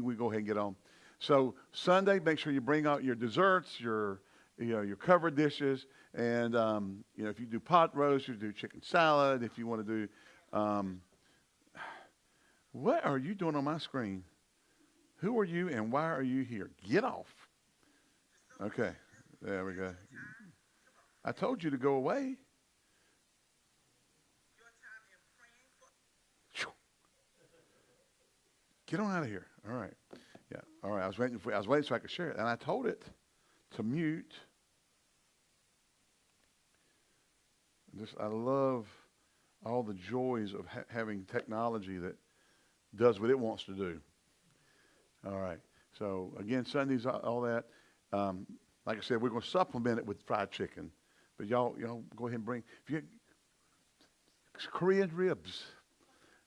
we go ahead and get on. So Sunday, make sure you bring out your desserts, your you know your covered dishes, and um, you know if you do pot roast, you do chicken salad. If you want to do, um, what are you doing on my screen? Who are you and why are you here? Get off. Okay, there we go. I told you to go away. Get on out of here. All right. Yeah. All right. I was waiting for I was waiting so I could share it. And I told it to mute. Just I love all the joys of ha- having technology that does what it wants to do. All right. So again, Sundays, all that. Um, like I said, we're going to supplement it with fried chicken. But y'all, y'all go ahead and bring if you Korean ribs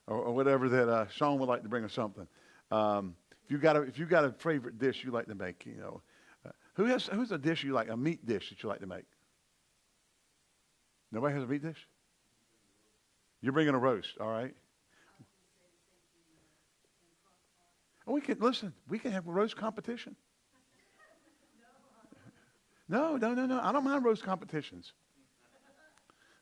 or, or whatever that uh, Sean would like to bring us something. Um, if you got a if you got a favorite dish you like to make, you know, uh, who has who's a dish you like a meat dish that you like to make? Nobody has a meat dish. You're bringing a roast, all right? Oh, we can listen. We can have a roast competition. No, no, no, no. I don't mind roast competitions.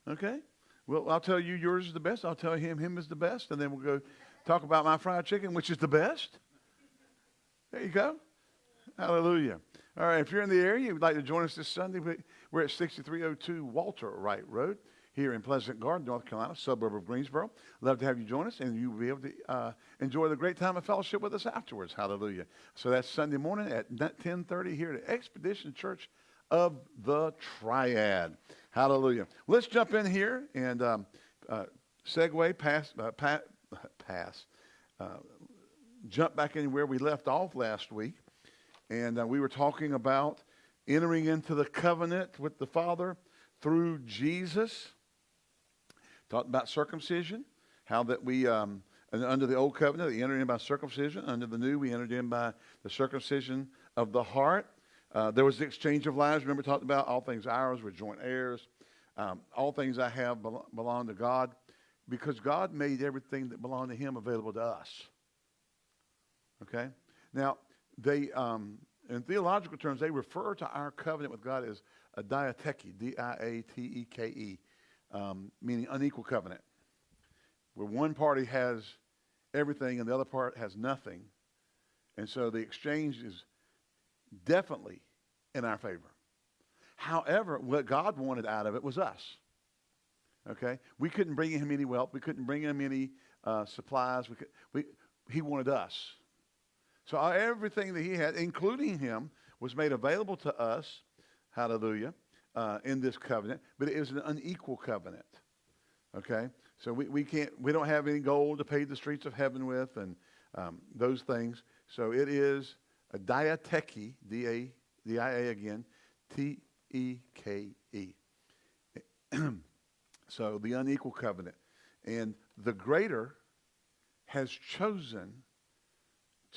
Okay. Well, I'll tell you yours is the best. I'll tell him him is the best, and then we'll go talk about my fried chicken, which is the best. There you go. Hallelujah. All right, if you're in the area, you'd like to join us this Sunday, we're at 6302 Walter Wright Road here in Pleasant Garden, North Carolina, suburb of Greensboro. Love to have you join us, and you'll be able to uh, enjoy the great time of fellowship with us afterwards. Hallelujah. So that's Sunday morning at 1030 here at Expedition Church of the Triad. Hallelujah. Let's jump in here and um, uh, segue past, uh, pass, uh, jump back in where we left off last week. And uh, we were talking about entering into the covenant with the Father through Jesus. Talked about circumcision, how that we, um, under the old covenant, we entered in by circumcision. Under the new, we entered in by the circumcision of the heart. Uh, there was the exchange of lives. Remember, talked about all things ours. We're joint heirs. Um, all things I have belong to God because God made everything that belonged to Him available to us. Okay? Now, they, um, in theological terms, they refer to our covenant with God as a diateke, D I A T E K E, um, meaning unequal covenant, where one party has everything and the other part has nothing. And so the exchange is definitely in our favor. However, what God wanted out of it was us. Okay? We couldn't bring him any wealth. We couldn't bring him any uh, supplies. We could, we, he wanted us. So everything that he had, including him, was made available to us, hallelujah, uh, in this covenant, but it was an unequal covenant. Okay? So we, we can't, we don't have any gold to pay the streets of heaven with and um, those things. So it is a D-A, D-I-A again, T-E-K-E. so the unequal covenant. And the greater has chosen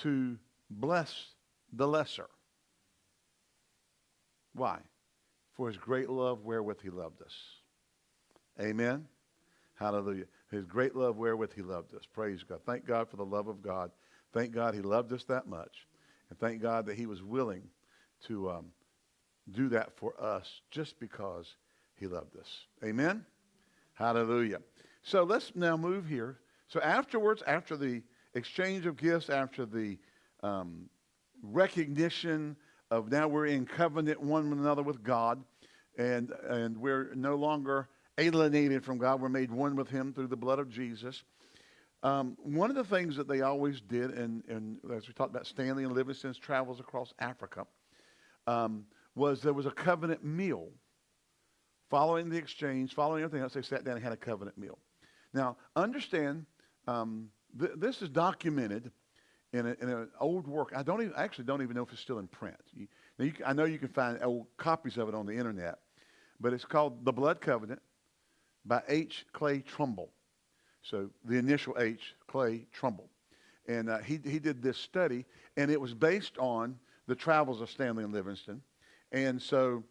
to bless the lesser. Why? For his great love wherewith he loved us. Amen. Hallelujah. His great love wherewith he loved us. Praise God. Thank God for the love of God. Thank God he loved us that much. And thank God that he was willing to um, do that for us just because he loved us. Amen. Hallelujah. So let's now move here. So afterwards, after the exchange of gifts, after the um, recognition of now we're in covenant one with another with God, and, and we're no longer alienated from God. We're made one with Him through the blood of Jesus. Um, one of the things that they always did, and, and as we talked about Stanley and Livingstone's travels across Africa, um, was there was a covenant meal. Following the exchange, following everything else, they sat down and had a covenant meal. Now, understand, um, th- this is documented in, a, in, an old work. I don't even, I actually don't even know if it's still in print. You, you, I know you can find old copies of it on the internet, but it's called The Blood Covenant by H. Clay Trumbull. So the initial H, Clay Trumbull. And uh, he, he did this study, and it was based on the travels of Stanley and Livingstone. And so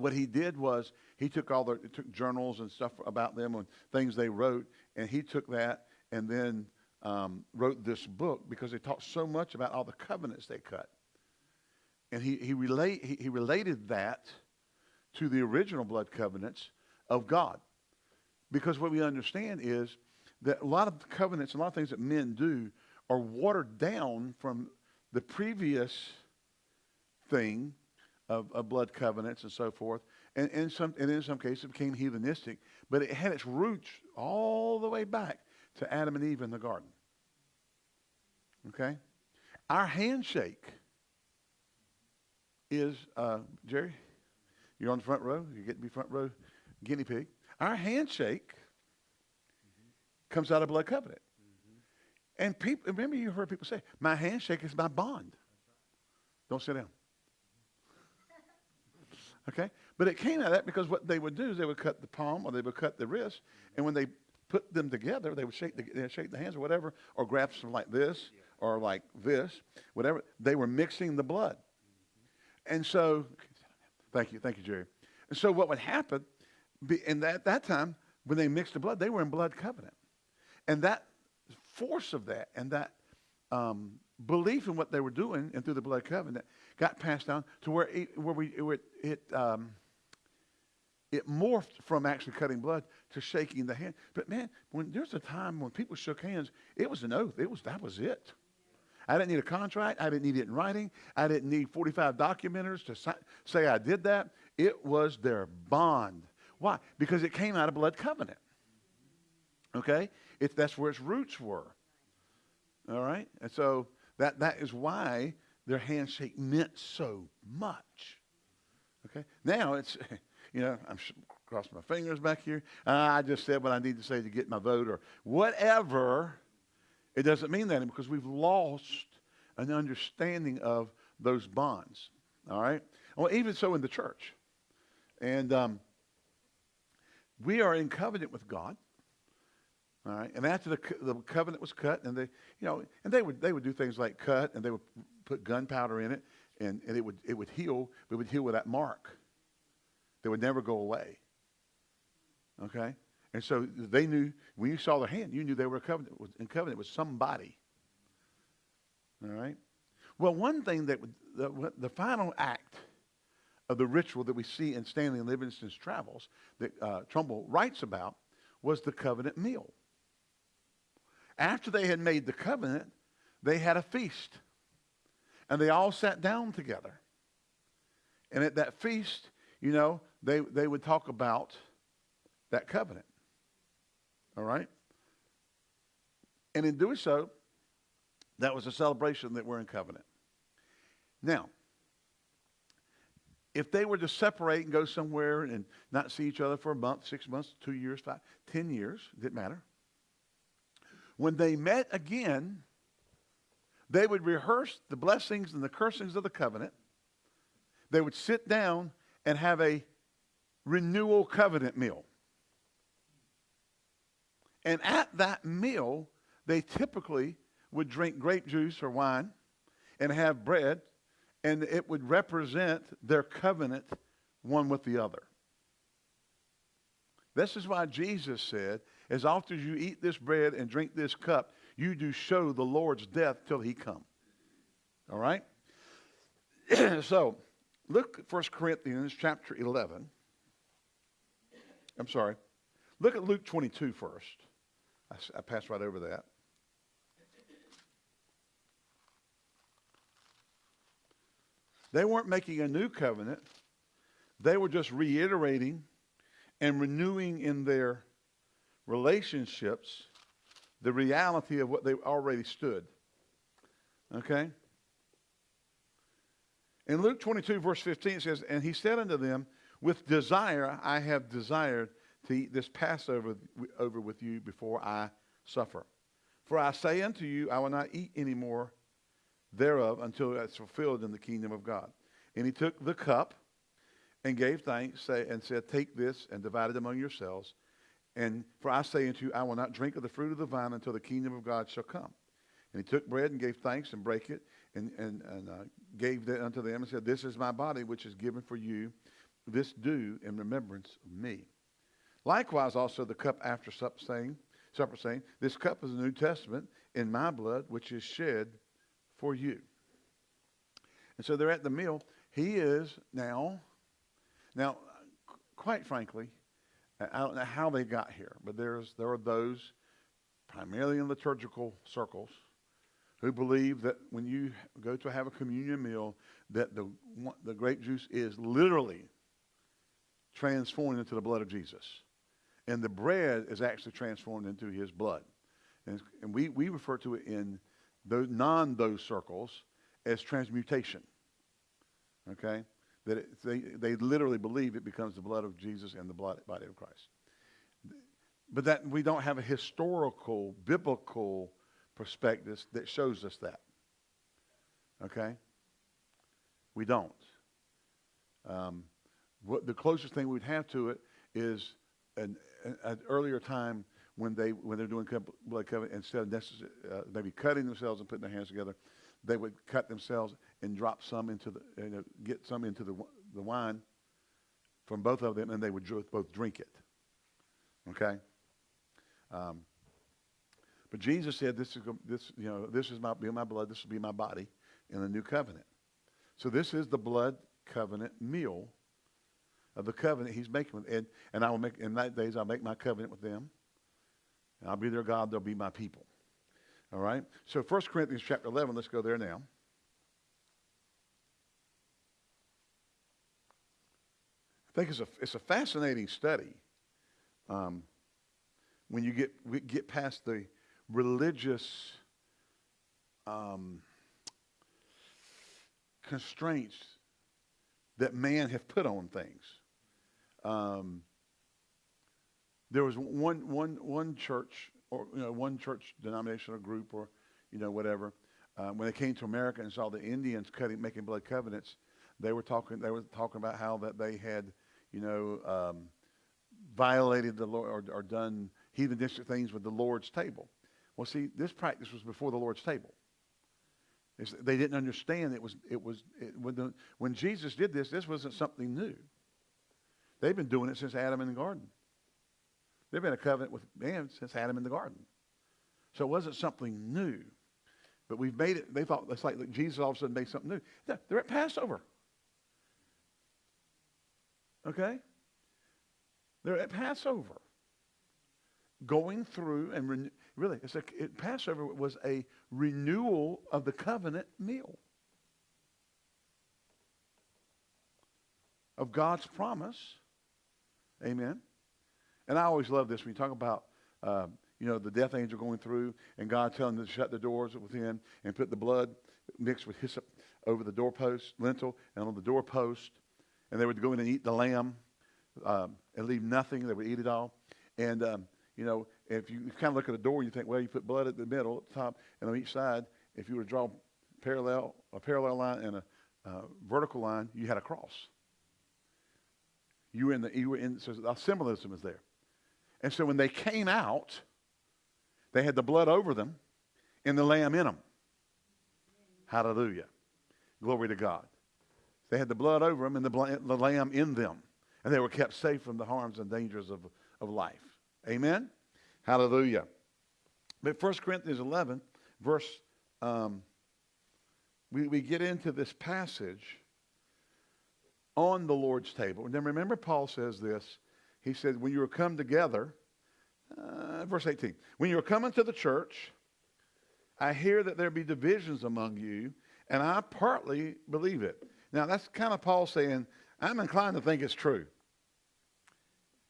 what he did was he took all the took journals and stuff about them and things they wrote, and he took that and then um, wrote this book because they talked so much about all the covenants they cut. And he, he, relate, he, he related that to the original blood covenants of God. Because what we understand is that a lot of covenants, a lot of things that men do are watered down from the previous thing of, of blood covenants and so forth. And, and, some, and in some cases it became heathenistic, but it had its roots all the way back to Adam and Eve in the garden. Okay? Our handshake is, uh, Jerry, you're on the front row. You get to be front row guinea pig. Our handshake mm-hmm. comes out of blood covenant. Mm-hmm. And people, remember you heard people say, my handshake is my bond. Don't sit down. Okay? But it came out of that because what they would do is they would cut the palm or they would cut the wrist, and when they put them together, they would shake the, shake the hands or whatever, or grab some like this or like this, whatever. They were mixing the blood. And so, thank you, thank you, Jerry. And so what would happen, in that, that time, when they mixed the blood, they were in blood covenant. And that force of that and that um, belief in what they were doing and through the blood covenant got passed down to where it, where we it it, um, it morphed from actually cutting blood to shaking the hand. But man, when there's a time when people shook hands, it was an oath. It was that was it. I didn't need a contract. I didn't need it in writing. I didn't need 45 documenters to say I did that. It was their bond. Why? Because it came out of blood covenant. Okay? It, that's where its roots were. All right? And so that, that is why their handshake meant so much. Okay? Now it's, you know, I'm crossing my fingers back here. Uh, I just said what I need to say to get my vote or whatever. It doesn't mean that because we've lost an understanding of those bonds. All right? Well, even so in the church. And um, we are in covenant with God. All right, and after the, the covenant was cut, and they, you know, and they would they would do things like cut, and they would put gunpowder in it, and, and it would it would heal, but it would heal with that mark. That would never go away. Okay, and so they knew when you saw their hand, you knew they were covenant, in covenant with somebody. All right. Well, one thing that the, the final act of the ritual that we see in Stanley Livingstone's travels that uh, Trumbull writes about was the covenant meal. After they had made the covenant, they had a feast. And they all sat down together. And at that feast, you know, they, they would talk about that covenant. All right? And in doing so, that was a celebration that we're in covenant. Now, if they were to separate and go somewhere and not see each other for a month, six months, two years, five, ten years, didn't matter. When they met again, they would rehearse the blessings and the cursings of the covenant. They would sit down and have a renewal covenant meal. And at that meal, they typically would drink grape juice or wine and have bread and it would represent their covenant one with the other. This is why Jesus said, as often as you eat this bread and drink this cup, you do show the Lord's death till he come. All right? so, look at 1 Corinthians chapter 11. I'm sorry. Look at Luke 22 first. I, I passed right over that. They weren't making a new covenant. They were just reiterating and renewing in their relationships the reality of what they already stood. Okay? In Luke 22, verse 15, it says, And he said unto them, With desire I have desired to eat this Passover over with you before I suffer. For I say unto you, I will not eat any more thereof until it's fulfilled in the kingdom of God. And he took the cup and gave thanks say, and said, Take this and divide it among yourselves. And for I say unto you, I will not drink of the fruit of the vine until the kingdom of God shall come. And he took bread and gave thanks and brake it and, and, and uh, gave that unto them and said, This is my body which is given for you. This do in remembrance of me. Likewise also the cup after supper saying, supper saying, This cup is the New Testament in my blood, which is shed for you. And so they're at the meal. He is now, now, quite frankly, I don't know how they got here, but there's there are those, primarily in liturgical circles, who believe that when you go to have a communion meal, that the the grape juice is literally transformed into the blood of Jesus, and the bread is actually transformed into His blood, and, and we we refer to it in those non those circles as transmutation. Okay? That it, they, they literally believe it becomes the blood of Jesus and the blood, body of Christ. But that we don't have a historical, biblical perspective that shows us that. Okay? We don't. Um, what the closest thing we'd have to it is an, an, an earlier time when they when they're doing blood covenant instead of necessary, uh, maybe cutting themselves and putting their hands together, they would cut themselves and drop some into the, you know, get some into the, the wine from both of them, and they would both drink it. Okay? Um, but Jesus said, "This is this, you know, this is my be my blood. This will be my body in the new covenant." So this is the blood covenant meal of the covenant He's making with, and and I will make in that days I'll make my covenant with them, and I'll be their God. They'll be my people. All right? So 1 Corinthians chapter 11, let's go there now. Think it's a, it's a fascinating study um, when you get, get past the religious um, constraints that man have put on things. Um, there was one, one, one church or you know, one church denomination or group or you know whatever. Uh, when they came to America and saw the Indians cutting, making blood covenants, they were talking. They were talking about how that they had, you know, um, violated the Lord or, or done heathenistic things with the Lord's table. Well, see, this practice was before the Lord's table. It's, they didn't understand it was it was it, when, the, when Jesus did this. This wasn't something new. They've been doing it since Adam in the garden. They've been a covenant with man since Adam in the garden. So it wasn't something new. But we've made it, they thought it's like Jesus all of a sudden made something new. They're at Passover. Okay? They're at Passover. Going through and renew, really, it's a, it, Passover was a renewal of the covenant meal. Of God's promise. Amen. And I always love this when you talk about, uh, you know, the death angel going through and God telling them to shut the doors within and put the blood mixed with hyssop over the doorpost, lintel, and on the doorpost. And they would go in and eat the lamb um, and leave nothing. They would eat it all. And, um, you know, if you kind of look at the door, you think, well, you put blood at the middle, at the top, and on each side, if you were to draw parallel, a parallel line and a uh, vertical line, you had a cross. You were in the, you were in, so the symbolism is there. And so when they came out, they had the blood over them and the lamb in them. Hallelujah. Glory to God. They had the blood over them and the, the lamb in them. And they were kept safe from the harms and dangers of, of life. Amen? Hallelujah. But 1 Corinthians 11, verse, um, we, we get into this passage on the Lord's table. And then remember, Paul says this he said, when you are come together, uh, verse 18, when you are coming to the church, I hear that there be divisions among you, and I partly believe it. Now, that's kind of Paul saying, I'm inclined to think it's true.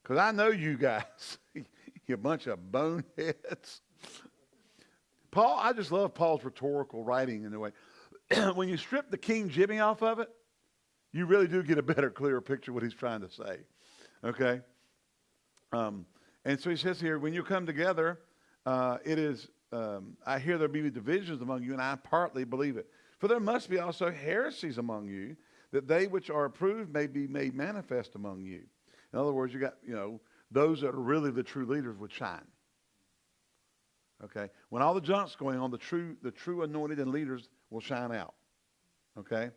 Because I know you guys, you bunch of boneheads. Paul, I just love Paul's rhetorical writing in a way. when you strip the King Jimmy off of it, you really do get a better, clearer picture of what he's trying to say. Okay? Um, and so he says here, when you come together, uh, it is, um, I hear there be divisions among you, and I partly believe it. For there must be also heresies among you, that they which are approved may be made manifest among you. In other words, you got, you know, those that are really the true leaders would shine. Okay? When all the junk's going on, the true, the true anointed and leaders will shine out. Okay?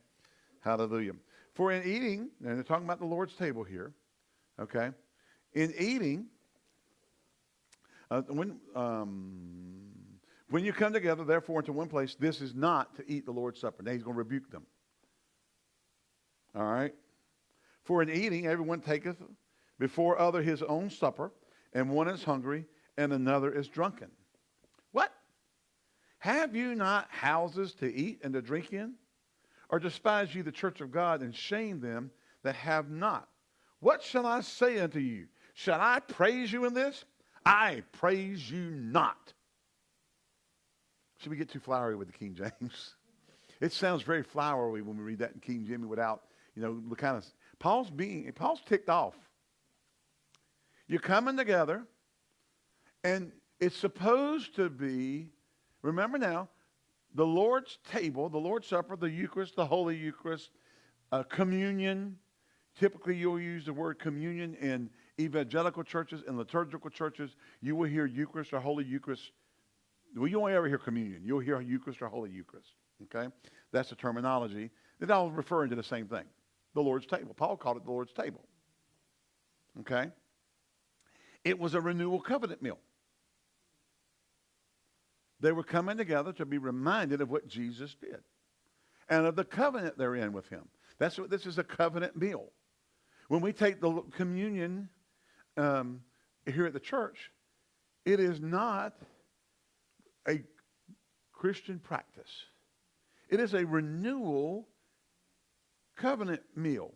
Hallelujah. For in eating, and they're talking about the Lord's table here, okay? In eating, uh, when, um, When you come together, therefore, into one place, this is not to eat the Lord's Supper. Now he's going to rebuke them. All right? For in eating, everyone taketh before other his own supper, and one is hungry, and another is drunken. What? Have you not houses to eat and to drink in? Or despise ye the church of God, and shame them that have not? What shall I say unto you? Shall I praise you in this? I praise you not. Should we get too flowery with the King James? It sounds very flowery when we read that in King James without, you know, the kind of Paul's being Paul's ticked off. You're coming together, and it's supposed to be, remember now, the Lord's table, the Lord's Supper, the Eucharist, the Holy Eucharist, uh, communion. Typically, you'll use the word communion in evangelical churches and liturgical churches. You will hear Eucharist or Holy Eucharist well, you won't ever hear communion. You'll hear Eucharist or Holy Eucharist. Okay? That's the terminology. They're all referring to the same thing. The Lord's table. Paul called it the Lord's table. Okay? It was a renewal covenant meal. They were coming together to be reminded of what Jesus did and of the covenant they're in with him. That's what this is a covenant meal. When we take the communion um, here at the church, it is not a Christian practice. It is a renewal covenant meal.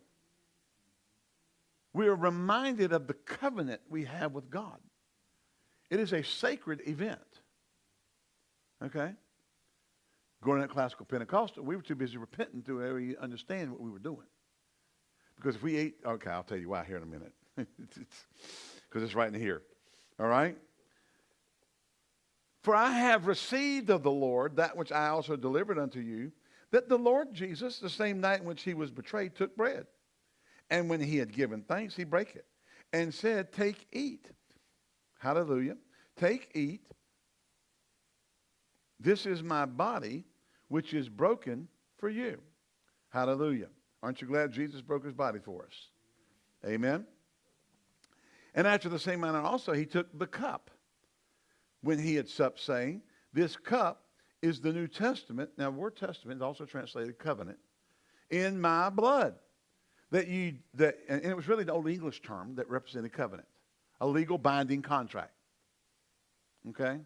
We are reminded of the covenant we have with God. It is a sacred event. Okay? Going to classical Pentecostal, we were too busy repenting to really understand what we were doing. Because if we ate, okay, I'll tell you why here in a minute. Because it's right in here. All right? For I have received of the Lord that which I also delivered unto you, that the Lord Jesus, the same night in which he was betrayed, took bread. And when he had given thanks, he brake it and said, Take, eat. Hallelujah. Take, eat. This is my body, which is broken for you. Hallelujah. Aren't you glad Jesus broke his body for us? Amen. And after the same manner also, he took the cup when he had supped, saying, This cup is the New Testament. Now, word testament is also translated covenant. In my blood. That you that and it was really the old English term that represented covenant. A legal binding contract. Okay?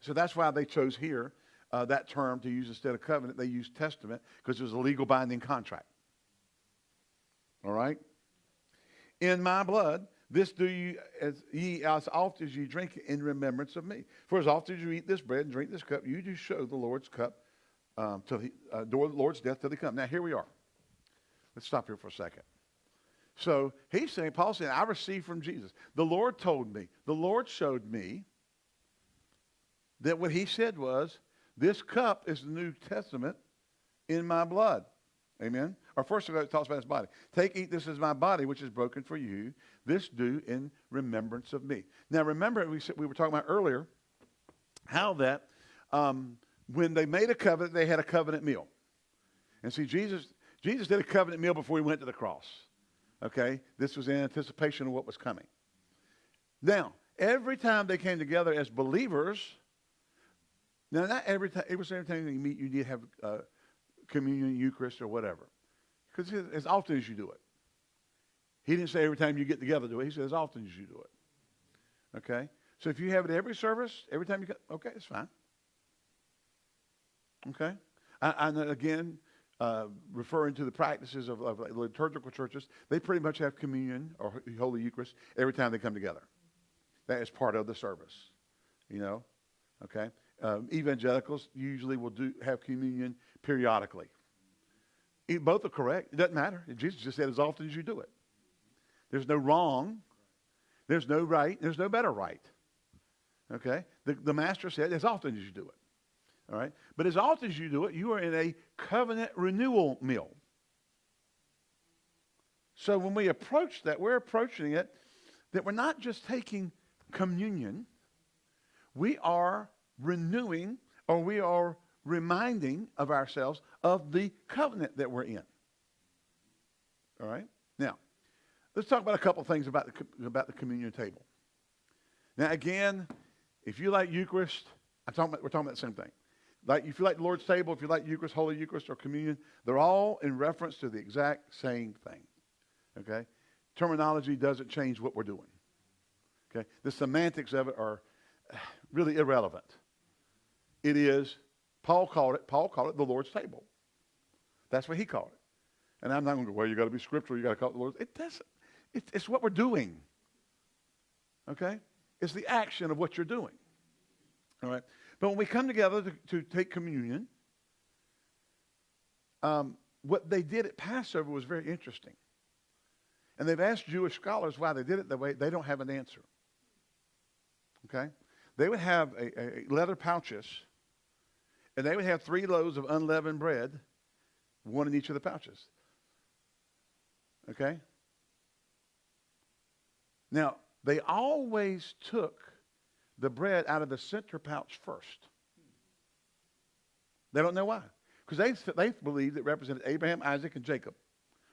So that's why they chose here uh, that term to use instead of covenant. They used testament because it was a legal binding contract. All right? In my blood, this do you as ye as often as you drink in remembrance of me. For as often as you eat this bread and drink this cup, you do show the Lord's cup um, till he uh, the Lord's death till he come. Now here we are. Let's stop here for a second. So he's saying, Paul saying, I received from Jesus. The Lord told me, the Lord showed me that what he said was, this cup is the New Testament in my blood. Amen. Or first of all, it talks about his body. Take, eat, this is my body, which is broken for you. This do in remembrance of me. Now, remember, we, we were talking about earlier how that um, when they made a covenant, they had a covenant meal. And see, Jesus, Jesus did a covenant meal before he went to the cross. Okay? This was in anticipation of what was coming. Now, every time they came together as believers, now not every time, every time you meet, you need to have uh, communion, Eucharist, or whatever. Because as often as you do it. He didn't say every time you get together do it. He said as often as you do it. Okay? So if you have it every service, every time you get, okay, it's fine. Okay? And again, uh, referring to the practices of, of liturgical churches, they pretty much have communion or Holy Eucharist every time they come together. That is part of the service. You know? Okay? Um, evangelicals usually will do have communion periodically. Both are correct. It doesn't matter. Jesus just said as often as you do it. There's no wrong. There's no right. There's no better right. Okay? The, the master said, as often as you do it. All right? But as often as you do it, you are in a covenant renewal meal. So when we approach that, we're approaching it that we're not just taking communion, we are renewing or we are reminding of ourselves of the covenant that we're in. All right? Now, Let's talk about a couple things about the, about the communion table. Now, again, if you like Eucharist, I'm talking about, we're talking about the same thing. Like if you like the Lord's table, if you like Eucharist, Holy Eucharist, or communion, they're all in reference to the exact same thing. Okay? Terminology doesn't change what we're doing. Okay? The semantics of it are really irrelevant. It is, Paul called it, Paul called it the Lord's table. That's what he called it. And I'm not going to go, well, you got to be scriptural, you got to call it the Lord's. It doesn't. It, it's what we're doing. Okay? It's the action of what you're doing. All right? But when we come together to, to take communion, um, what they did at Passover was very interesting. And they've asked Jewish scholars why they did it that way. They don't have an answer. Okay? They would have a, a leather pouches, and they would have three loaves of unleavened bread, one in each of the pouches. Okay? Now, they always took the bread out of the center pouch first. They don't know why. Because they, they believed it represented Abraham, Isaac, and Jacob.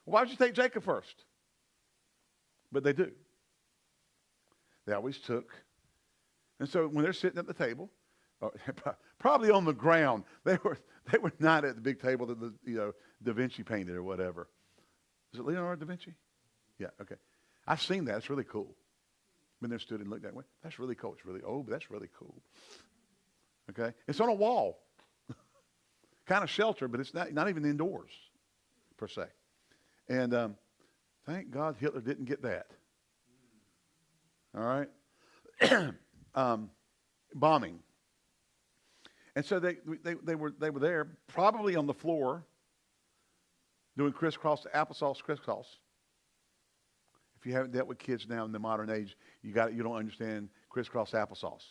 why would you take Jacob first? But they do. They always took. And so when they're sitting at the table, probably on the ground, they were, they were not at the big table that the, you know, Da Vinci painted or whatever. Is it Leonardo da Vinci? Yeah, okay. I've seen that. It's really cool. Been there, stood and looked that way. That's really cool. It's really old, but that's really cool. Okay? It's on a wall. kind of shelter, but it's not, not even indoors, per se. And um, thank God Hitler didn't get that. All right? um, bombing. And so they, they, they, were, they were there, probably on the floor, doing crisscross, applesauce crisscross. If you haven't dealt with kids now in the modern age, you, got, you don't understand crisscross applesauce.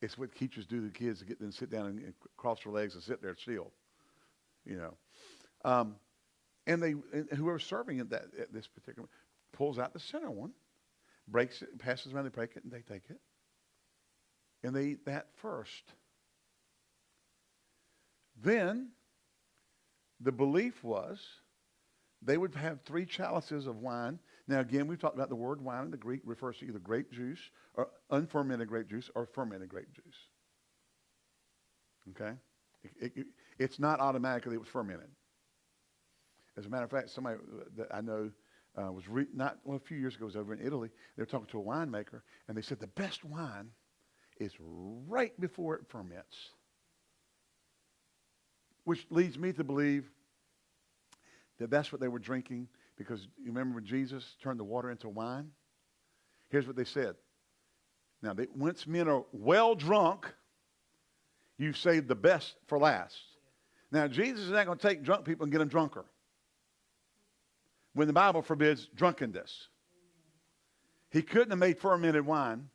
It's what teachers do to kids to get them to sit down and, and cross their legs and sit there still. You know. Um, and they and whoever's serving at that at this particular pulls out the center one, breaks it, passes around, they break it, and they take it. And they eat that first. Then the belief was they would have three chalices of wine. Now, again, we've talked about the word wine in the Greek refers to either grape juice or unfermented grape juice or fermented grape juice. Okay? It, it, it's not automatically it was fermented. As a matter of fact, somebody that I know uh, was not well, a few years ago was over in Italy. They were talking to a winemaker, and they said the best wine is right before it ferments, which leads me to believe that that's what they were drinking because you remember when Jesus turned the water into wine? Here's what they said. Now, they, once men are well drunk, you've saved the best for last. Now, Jesus is not going to take drunk people and get them drunker when the Bible forbids drunkenness. He couldn't have made fermented wine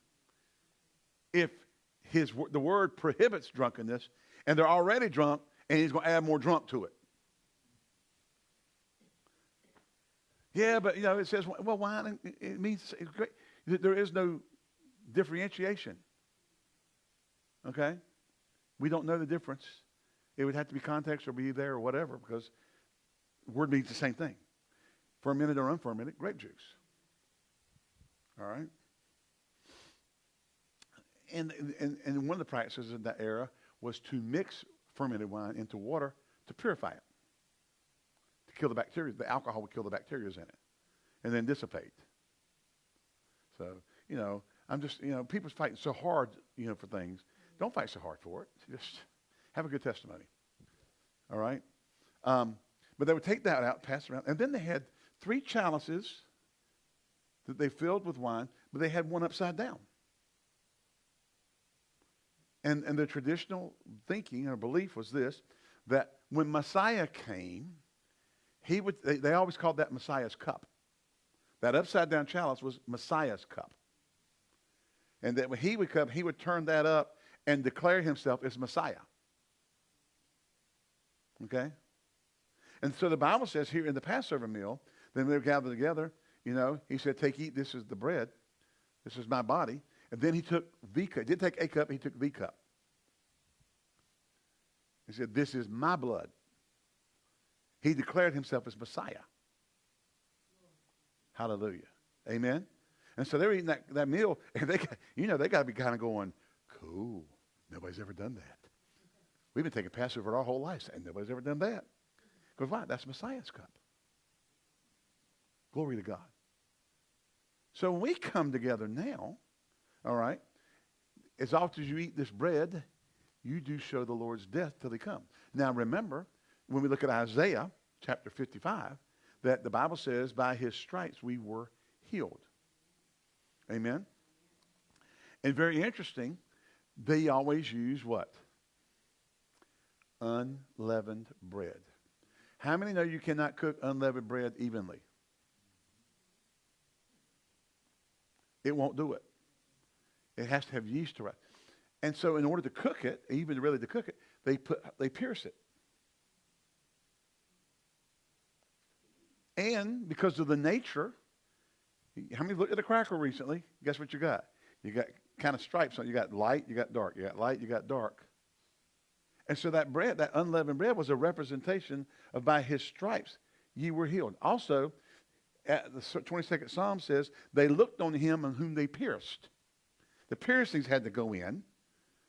if his, the word prohibits drunkenness and they're already drunk and he's going to add more drunk to it. Yeah, but you know, it says, well, wine, it means it's great. There is no differentiation. Okay? We don't know the difference. It would have to be context or be there or whatever because word means the same thing. Fermented or unfermented, grape juice. All right? And, and, and one of the practices in that era was to mix fermented wine into water to purify it to kill the bacteria. The alcohol would kill the bacteria in it and then dissipate. So, you know, I'm just, you know, people's fighting so hard, you know, for things. Don't fight so hard for it. Just have a good testimony. All right? Um, but they would take that out, pass it around. And then they had three chalices that they filled with wine, but they had one upside down. And, and the traditional thinking or belief was this that when Messiah came, he would, they, they always called that Messiah's cup. That upside down chalice was Messiah's cup. And that when he would come, he would turn that up and declare himself as Messiah. Okay? And so the Bible says here in the Passover meal, then they were gathered together, you know, he said, Take, eat, this is the bread. This is my body. And then he took the cup. He didn't take a cup, he took the cup. He said, This is my blood he declared himself as Messiah. Hallelujah. Amen. And so they're eating that, that meal, and they, got, you know, they got to be kind of going, Cool. Nobody's ever done that. We've been taking Passover our whole lives, and nobody's ever done that. Because why? That's Messiah's cup. Glory to God. So when we come together now, all right, as often as you eat this bread, you do show the Lord's death till he come. Now remember, when we look at Isaiah chapter 55, that the Bible says by his stripes we were healed. Amen? And very interesting, they always use what? Unleavened bread. How many know you cannot cook unleavened bread evenly? It won't do it. It has to have yeast to rise. And so in order to cook it, even really to cook it, they put they pierce it. And because of the nature, how many looked at a cracker recently? Guess what you got? You got kind of stripes on. You got light, you got dark. You got light, you got dark. And so that bread, that unleavened bread, was a representation of by his stripes ye were healed. Also, at the 22nd Psalm says, they looked on him on whom they pierced. The piercings had to go in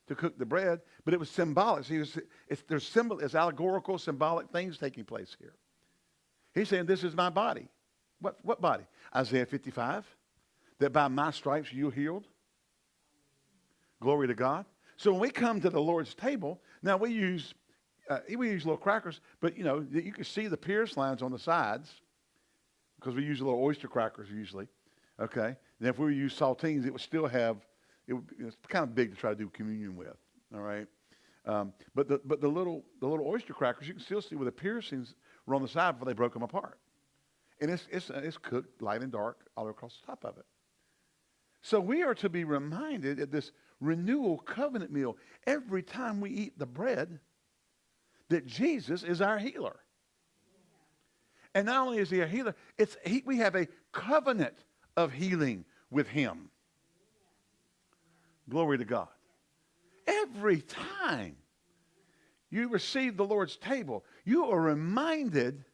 to cook the bread, but it was symbolic. So it's, there's symbol, it's allegorical, symbolic things taking place here. He's saying, this is my body. What, what body? Isaiah 55, that by my stripes you're healed. Glory to God. So when we come to the Lord's table, now we use uh, we use little crackers, but you know you can see the pierce lines on the sides because we use little oyster crackers usually. Okay, and if we use saltines, it would still have it it's kind of big to try to do communion with. All right, um, but the but the little the little oyster crackers you can still see where the piercings were on the side before they broke them apart, and it's it's it's cooked light and dark all across the top of it. So we are to be reminded at this renewal covenant meal every time we eat the bread that Jesus is our healer. And not only is he a healer, it's he, we have a covenant of healing with him. Glory to God. Every time you receive the Lord's table, you are reminded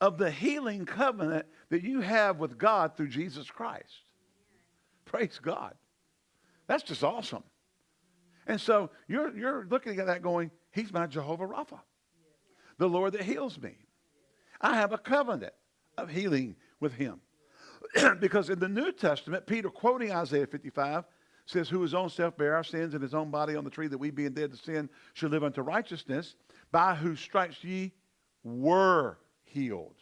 of the healing covenant that you have with God through Jesus Christ. Praise God. That's just awesome. And so you're, you're looking at that going, He's my Jehovah Rapha, the Lord that heals me. I have a covenant of healing with Him. because in the New Testament, Peter, quoting Isaiah 55, says, Who his own self bare our sins in his own body on the tree, that we being dead to sin should live unto righteousness, by whose stripes ye were healed.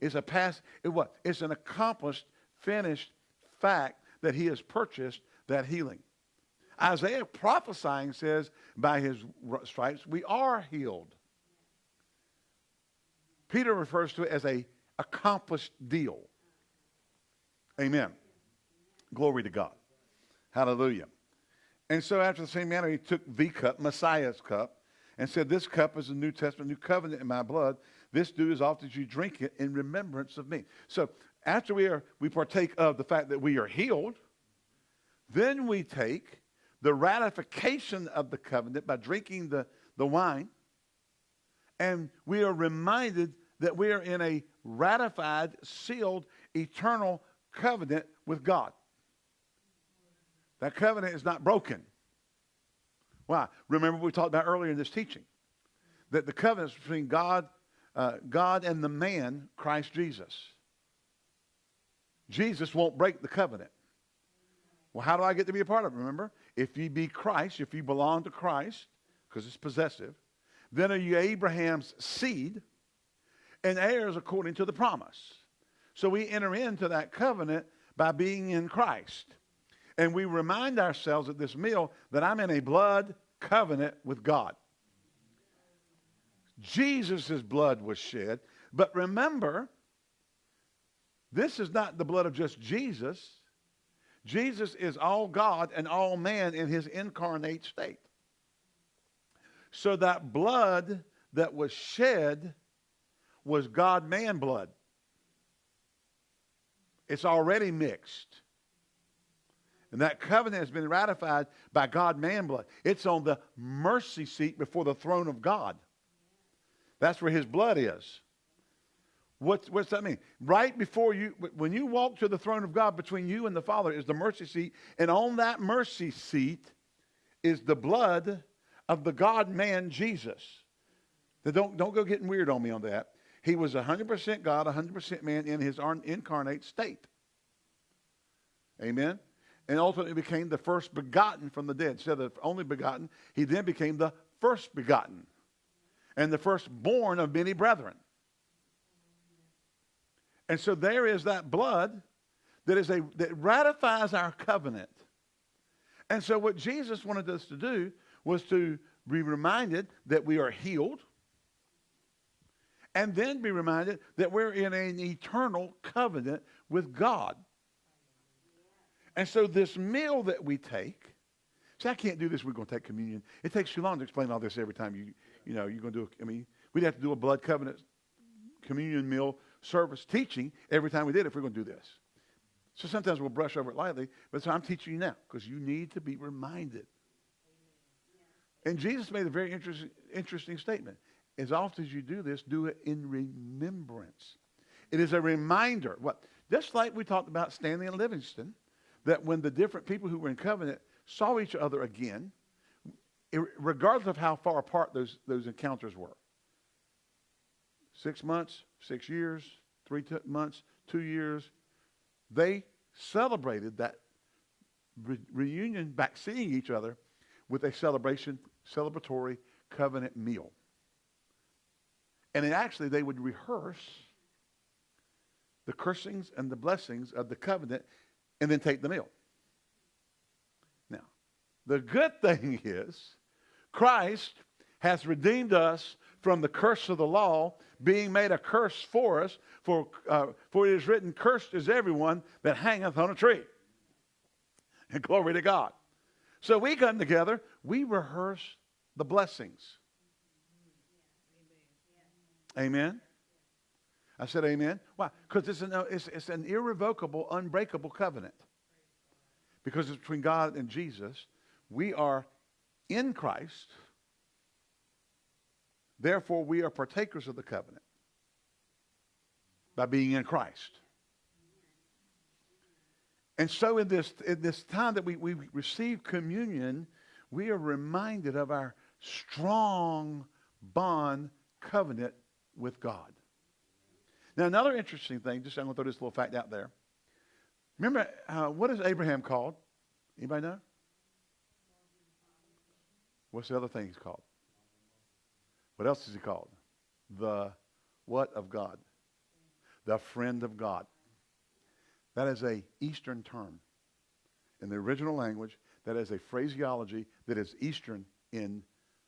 It's a past, it what? It's an accomplished, finished fact that he has purchased that healing. Isaiah prophesying says, by his stripes we are healed. Peter refers to it as a accomplished deal. Amen. Glory to God. Hallelujah. And so after the same manner, he took the cup, Messiah's cup, and said, This cup is the New Testament, new covenant in my blood. This do as often as you drink it in remembrance of me. So after we are we partake of the fact that we are healed, then we take the ratification of the covenant by drinking the, the wine, and we are reminded that we are in a ratified, sealed, eternal covenant with God. That covenant is not broken. Why? Remember we talked about earlier in this teaching that the covenant is between God, uh, God and the man, Christ Jesus. Jesus won't break the covenant. Well, how do I get to be a part of it? Remember, if you be Christ, if you belong to Christ, because it's possessive, then are you Abraham's seed and heirs according to the promise. So we enter into that covenant by being in Christ. And we remind ourselves at this meal that I'm in a blood covenant with God. Jesus' blood was shed. But remember, this is not the blood of just Jesus. Jesus is all God and all man in his incarnate state. So that blood that was shed was God man blood. It's already mixed. And that covenant has been ratified by God man blood. It's on the mercy seat before the throne of God. That's where his blood is. What's, what's that mean? Right before you, when you walk to the throne of God, between you and the Father is the mercy seat. And on that mercy seat is the blood of the God man Jesus. Now don't, don't go getting weird on me on that. He was 100% God, 100% man in his incarnate state. Amen? And ultimately became the first begotten from the dead. Instead of only begotten, he then became the first begotten and the firstborn of many brethren. And so there is that blood that is a that ratifies our covenant. And so what Jesus wanted us to do was to be reminded that we are healed and then be reminded that we're in an eternal covenant with God. And so this meal that we take, see, I can't do this. We're going to take communion. It takes too long to explain all this every time you, you know, you're going to do. A, I mean, we'd have to do a blood covenant communion meal service teaching every time we did if we're going to do this. So sometimes we'll brush over it lightly, but so I'm teaching you now because you need to be reminded. And Jesus made a very interesting, interesting statement. As often as you do this, do it in remembrance. It is a reminder. What? Just like we talked about Stanley and Livingstone, that when the different people who were in covenant saw each other again, regardless of how far apart those, those encounters were, six months, six years, three t- months, two years, they celebrated that re- reunion back seeing each other with a celebration, celebratory covenant meal. And then actually, they would rehearse the cursings and the blessings of the covenant and then take the meal. Now, the good thing is, Christ has redeemed us from the curse of the law, being made a curse for us. For, uh, for it is written, Cursed is everyone that hangeth on a tree. And glory to God. So we come together, we rehearse the blessings. Amen. I said amen. Why? Because it's an, uh, it's, it's an irrevocable, unbreakable covenant. Because it's between God and Jesus. We are in Christ. Therefore, we are partakers of the covenant by being in Christ. And so in this, in this time that we, we receive communion, we are reminded of our strong bond covenant with God. Now, another interesting thing, just I'm going to throw this little fact out there. Remember, uh, what is Abraham called? Anybody know? What's the other thing he's called? What else is he called? The what of God? The friend of God. That is a Eastern term. In the original language, that is a phraseology that is Eastern in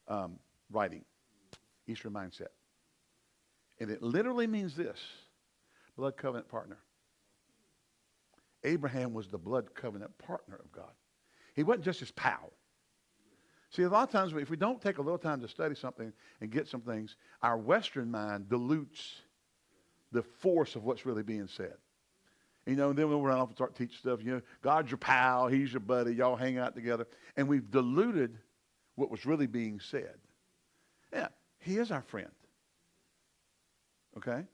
um, writing, Eastern mindset. And it literally means this blood covenant partner. Abraham was the blood covenant partner of God. He wasn't just his pal. See, a lot of times if we don't take a little time to study something and get some things, our Western mind dilutes the force of what's really being said. You know, and then we'll run off and start teaching stuff. You know, God's your pal, He's your buddy, y'all hang out together. And we've diluted what was really being said. Yeah, He is our friend. Okay?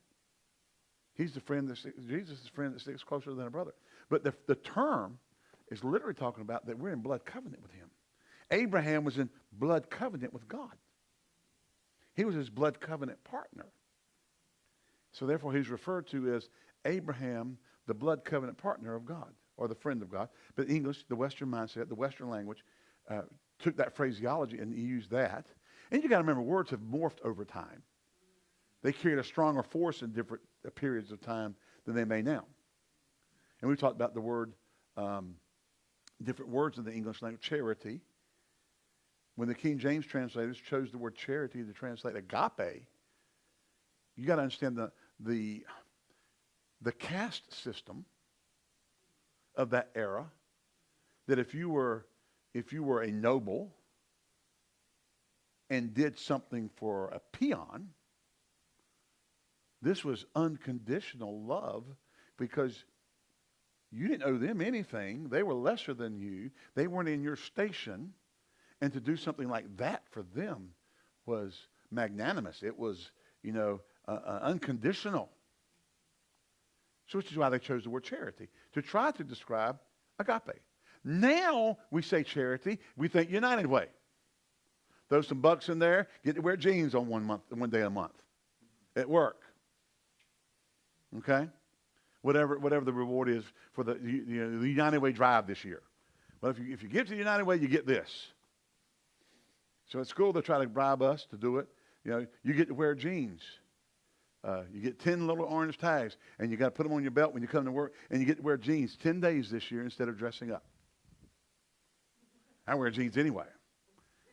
He's the friend that Jesus is the friend that sticks closer than a brother. But the, the term is literally talking about that we're in blood covenant with him. Abraham was in blood covenant with God. He was his blood covenant partner. So therefore he's referred to as Abraham, the blood covenant partner of God, or the friend of God. But English, the Western mindset, the Western language, uh, took that phraseology and used that. And you got to remember, words have morphed over time. They carried a stronger force in different periods of time than they may now. And we've talked about the word, um, different words in the English language, charity. When the King James translators chose the word charity to translate agape, you got to understand the, the, the caste system of that era, that if you were, if you were a noble and did something for a peon, this was unconditional love because you didn't owe them anything. They were lesser than you. They weren't in your station. And to do something like that for them was magnanimous. It was, you know, uh, uh, unconditional. So which is why they chose the word charity, to try to describe agape. Now we say charity, we think United Way. Throw some bucks in there, get to wear jeans on one month, one day a month at work. Okay? Whatever, whatever the reward is for the, you know, the United Way drive this year. But if you, if you give to the United Way, you get this. So at school, they try to bribe us to do it. You know, you get to wear jeans. Uh, you get 10 little orange tags, and you got to put them on your belt when you come to work, and you get to wear jeans 10 days this year instead of dressing up. I wear jeans anyway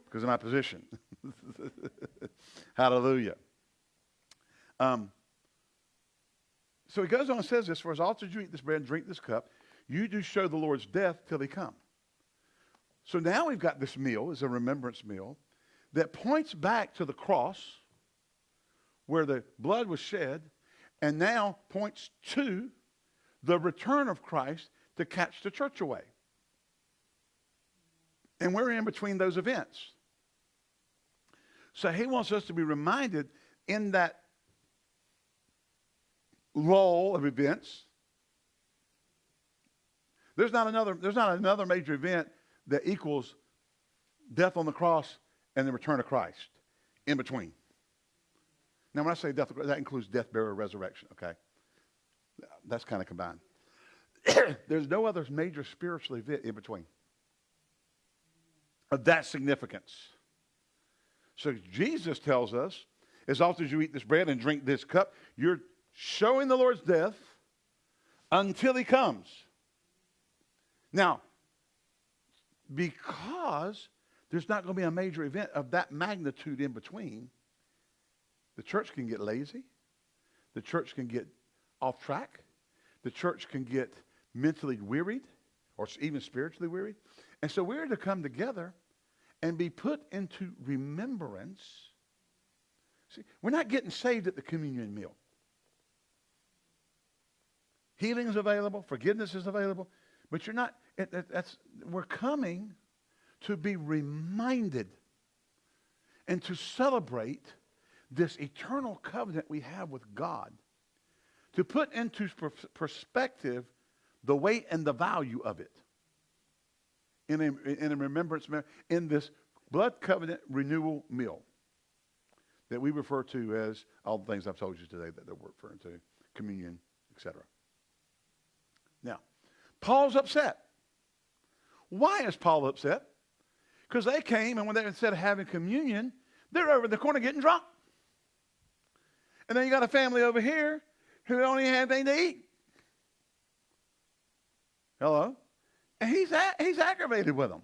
because of my position. Hallelujah. Um, so he goes on and says this, For as often as you eat this bread and drink this cup, you do show the Lord's death till he come. So now we've got this meal as a remembrance meal that points back to the cross where the blood was shed and now points to the return of Christ to catch the church away. And we're in between those events. So he wants us to be reminded in that lull of events. There's not another, there's not another major event that equals death on the cross and the return of Christ in between. Now, when I say death, that includes death, burial, resurrection, okay? That's kind of combined. There's no other major spiritual event in between of that significance. So Jesus tells us, as often as you eat this bread and drink this cup, you're showing the Lord's death until he comes. Now, because there's not going to be a major event of that magnitude in between, the church can get lazy. The church can get off track. The church can get mentally wearied or even spiritually wearied. And so we're to come together and be put into remembrance. See, we're not getting saved at the communion meal. Healing is available, forgiveness is available, but you're not, it, it, that's, we're coming to be reminded and to celebrate this eternal covenant we have with God. To put into perspective the weight and the value of it in a, in a remembrance, in this blood covenant renewal meal that we refer to as all the things I've told you today that they're referring to, communion, etc. Now, Paul's upset. Why is Paul upset? Because they came, and when they instead of having communion, they're over in the corner getting drunk. And then you got a family over here who even have anything to eat. Hello? And he's, he's aggravated with them.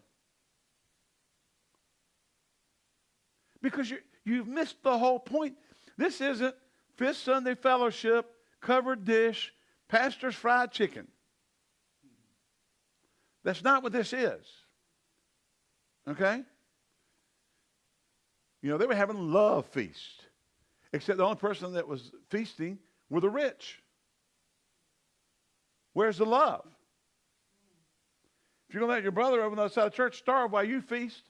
Because you, you've missed the whole point. This isn't Fifth Sunday Fellowship, covered dish, pastor's fried chicken. That's not what this is. Okay? You know, they were having love feast. Except the only person that was feasting were the rich. Where's the love? If you're going to let your brother over on the other side of church starve while you feast.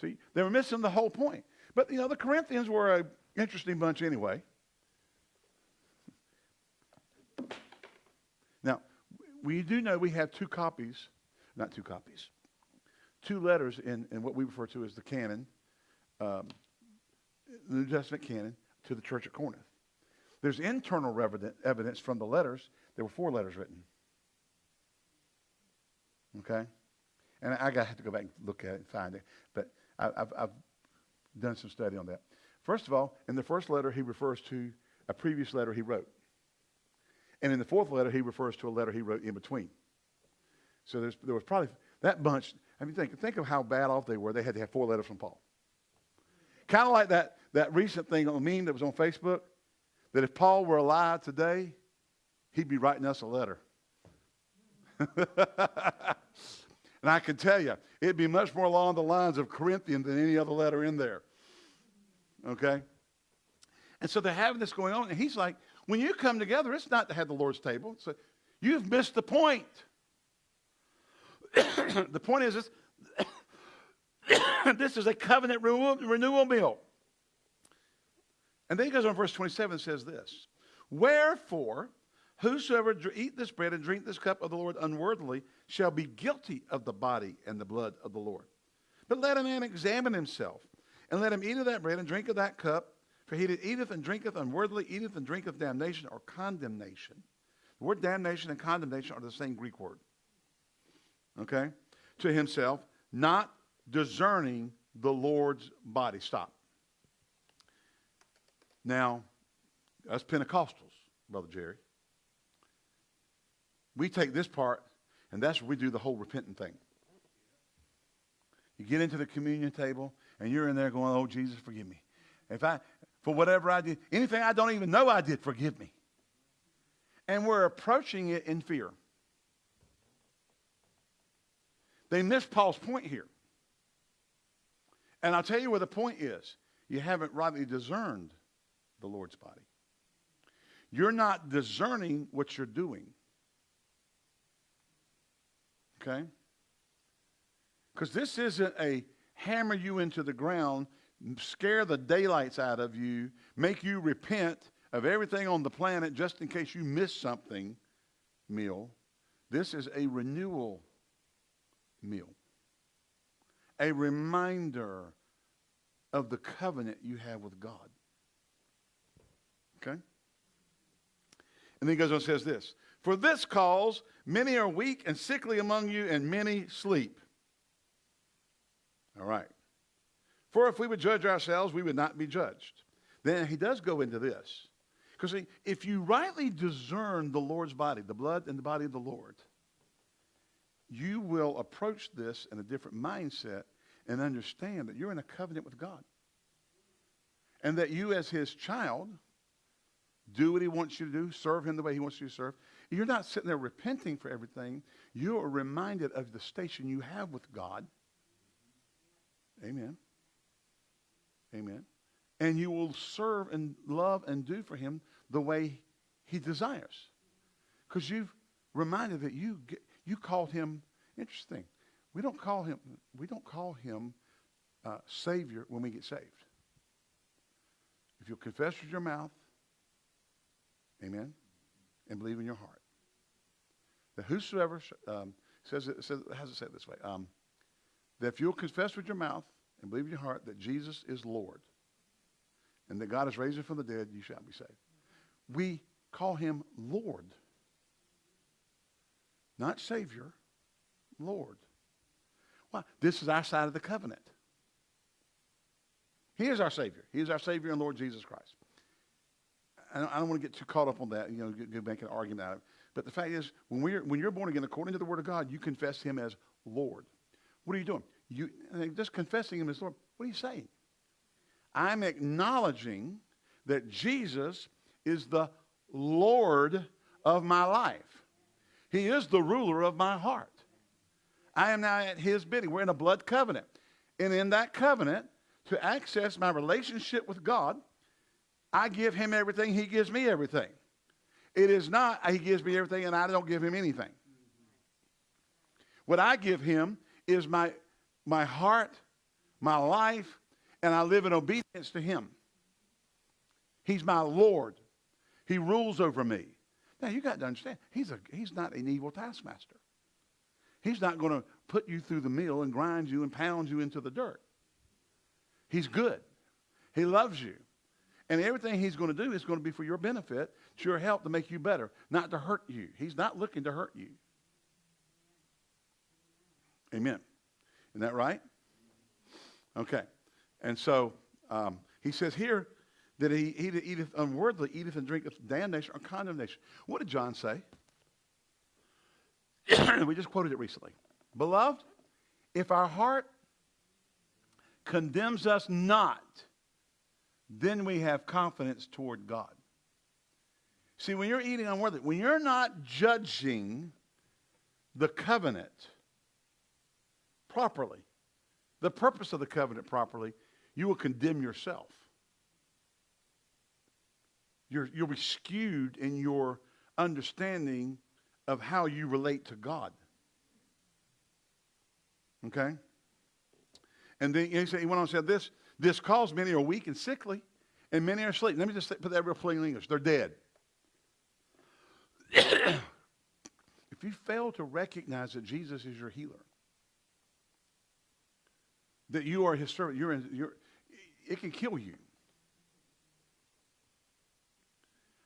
See, they were missing the whole point. But, you know, the Corinthians were an interesting bunch anyway. Now, we do know we have two copies, not two copies, two letters in, in what we refer to as the canon, um, the New Testament canon, to the church at Corinth. There's internal evidence from the letters. There were four letters written. Okay? And I, I have to go back and look at it and find it. But I, have I've done some study on that. First of all, in the first letter, he refers to a previous letter he wrote. And in the fourth letter, he refers to a letter he wrote in between. So there was probably that bunch. I mean, think, think of how bad off they were. They had to have four letters from Paul. Kind of like that, that recent thing on meme that was on Facebook, that if Paul were alive today, he'd be writing us a letter. and I can tell you, it'd be much more along the lines of Corinthians than any other letter in there. Okay? And so they're having this going on, and he's like, when you come together, it's not to have the Lord's table. So you've missed the point. the point is this, this is a covenant renewal, renewal meal. And then he goes on verse 27 and says this Wherefore, Whosoever eat this bread and drink this cup of the Lord unworthily shall be guilty of the body and the blood of the Lord. But let a man examine himself, and let him eat of that bread and drink of that cup. For he that eateth and drinketh unworthily eateth and drinketh damnation or condemnation. The word damnation and condemnation are the same Greek word. Okay? To himself, not discerning the Lord's body. Stop. Now, us Pentecostals, Brother Jerry, we take this part, and that's where we do the whole repentant thing. You get into the communion table, and you're in there going, "Oh Jesus, forgive me. If I, for whatever I did, anything I don't even know I did, forgive me." And we're approaching it in fear. They missed Paul's point here. And I'll tell you where the point is. You haven't rightly discerned the Lord's body. You're not discerning what you're doing. Okay? Because this isn't a hammer you into the ground, scare the daylights out of you, make you repent of everything on the planet just in case you miss something meal. This is a renewal meal, a reminder of the covenant you have with God. Okay? And then he goes on and says this For this cause many are weak and sickly among you, and many sleep. All right. For if we would judge ourselves, we would not be judged. Then he does go into this. Because if you rightly discern the Lord's body, the blood and the body of the Lord, you will approach this in a different mindset and understand that you're in a covenant with God. And that you, as his child, do what he wants you to do, serve him the way he wants you to serve. You're not sitting there repenting for everything. You are reminded of the station you have with God. Amen. Amen. And you will serve and love and do for him the way he desires. Because you've reminded that you get, you called him interesting. We don't call him we don't call him uh, Savior when we get saved. If you'll confess with your mouth, Amen, and believe in your heart that whosoever um, says it says has it said this way um, that if you'll confess with your mouth and believe in your heart that Jesus is Lord and that God is raised him from the dead, you shall be saved. We call him Lord, not Savior, Lord. Why? This is our side of the covenant. He is our Savior. He is our Savior and Lord Jesus Christ. I don't, want to get too caught up on that, you know, get make an argument out of it. But the fact is, when, we're, when you're born again, according to the Word of God, you confess Him as Lord. What are you doing? You, uh, just confessing Him as Lord. What are you saying? I'm acknowledging that Jesus is the Lord of my life. He is the ruler of my heart. I am now at his bidding. We're in a blood covenant. And in that covenant, to access my relationship with God, I give him everything, he gives me everything. It is not he gives me everything and I don't give him anything. What I give him is my, my heart, my life, and I live in obedience to him. He's my Lord. He rules over me. Now you got to understand, he's, a, he's not an evil taskmaster. He's not going to put you through the mill and grind you and pound you into the dirt. He's good. He loves you. And everything he's going to do is going to be for your benefit, to your help, to make you better, not to hurt you. He's not looking to hurt you. Amen. Isn't that right? Okay. And so um, he says here that he, he that eateth unworthily eateth and drinketh damnation or condemnation. What did John say? we just quoted it recently. Beloved, if our heart condemns us not, then we have confidence toward God. See, when you're eating unworthily, when you're not judging the covenant properly, the purpose of the covenant properly, you will condemn yourself. You're, you'll be skewed in your understanding of how you relate to God. Okay? And then he, said, he went on and said this, this cause many are weak and sickly, and many are asleep. Let me just put that real plain in English. They're dead. if you fail to recognize that Jesus is your healer, that you are his servant, you're, in, you're it can kill you.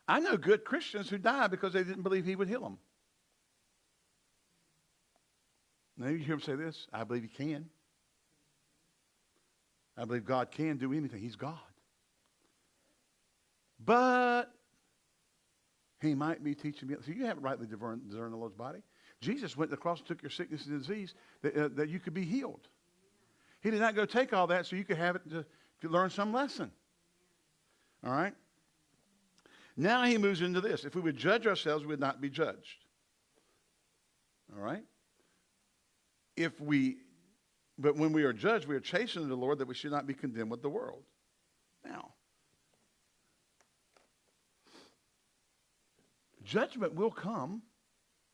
I know good Christians who died because they didn't believe he would heal them. Now you hear him say this, I believe he can. I believe God can do anything. He's God. But he might be teaching me. So you haven't rightly discerned the Lord's body. Jesus went to the cross and took your sickness and disease that, uh, that you could be healed. He did not go take all that so you could have it to, to learn some lesson. All right? Now he moves into this. If we would judge ourselves, we would not be judged. All right? If we, but when we are judged, we are chastened to the Lord that we should not be condemned with the world. Now, judgment will come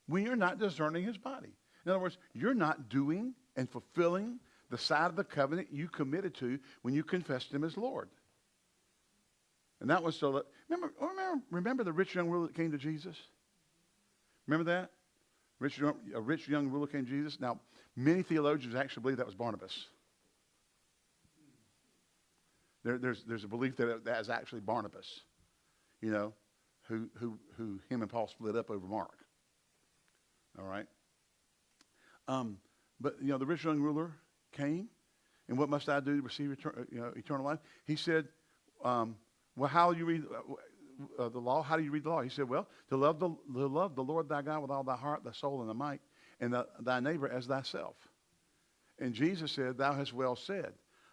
when you're not discerning his body. In other words, you're not doing and fulfilling the side of the covenant you committed to when you confessed him as Lord. And that was so that, remember, remember, remember the rich young ruler that came to Jesus? Remember that? Rich, a rich young ruler came to Jesus. Now, many theologians actually believe that was Barnabas. There, there's, there's a belief that that is actually Barnabas, you know, who, who, who him and Paul split up over Mark. All right? Um, but, you know, the rich young ruler came, and what must I do to receive etern- you know, eternal life? He said, um, well, how do you read uh, uh, the law? How do you read the law? He said, well, to love the, to love the Lord thy God with all thy heart, thy soul, and thy might, and the, thy neighbor as thyself. And Jesus said, thou hast well said.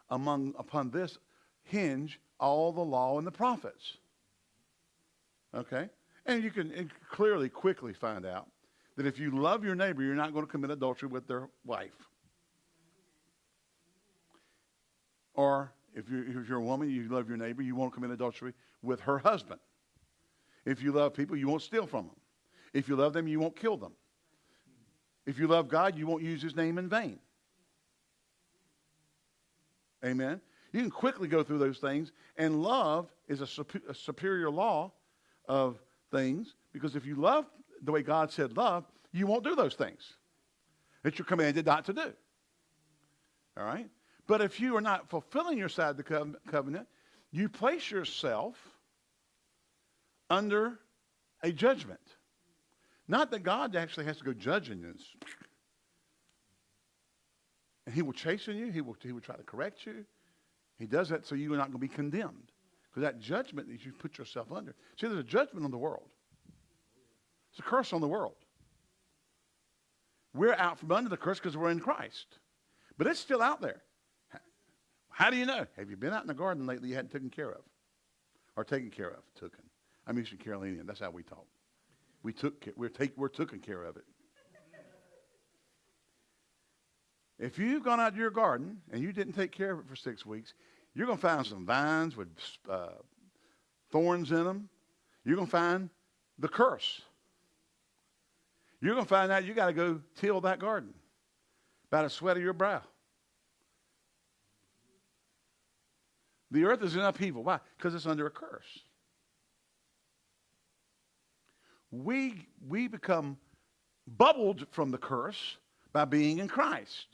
Among, upon this hinge all the law and the prophets. Okay? And you can clearly, quickly find out that if you love your neighbor, you're not going to commit adultery with their wife. Or if you're, if you're a woman, you love your neighbor, you won't commit adultery with her husband. If you love people, you won't steal from them. If you love them, you won't kill them. If you love God, you won't use his name in vain. Amen. You can quickly go through those things, and love is a, a superior law of things because if you love the way God said love, you won't do those things that you're commanded not to do. All right? But if you are not fulfilling your side of the covenant, you place yourself under a judgment. Not that God actually has to go judging this. And he will chasten you. He will, he will try to correct you. He does that so you're not going to be condemned. Because that judgment that you put yourself under. See, there's a judgment on the world. It's a curse on the world. We're out from under the curse because we're in Christ. But it's still out there. How do you know? Have you been out in the garden lately you hadn't taken care of? Or taken care of, taken. I'm Eastern Carolinian. That's how we talk. We took, we're, take, we're taking care of it. If you've gone out to your garden and you didn't take care of it for six weeks, you're going to find some vines with uh, thorns in them. You're going to find the curse. You're going to find out you got to go till that garden by the sweat of your brow. The earth is in upheaval. Why? Because it's under a curse. We, we become bubbled from the curse by being in Christ.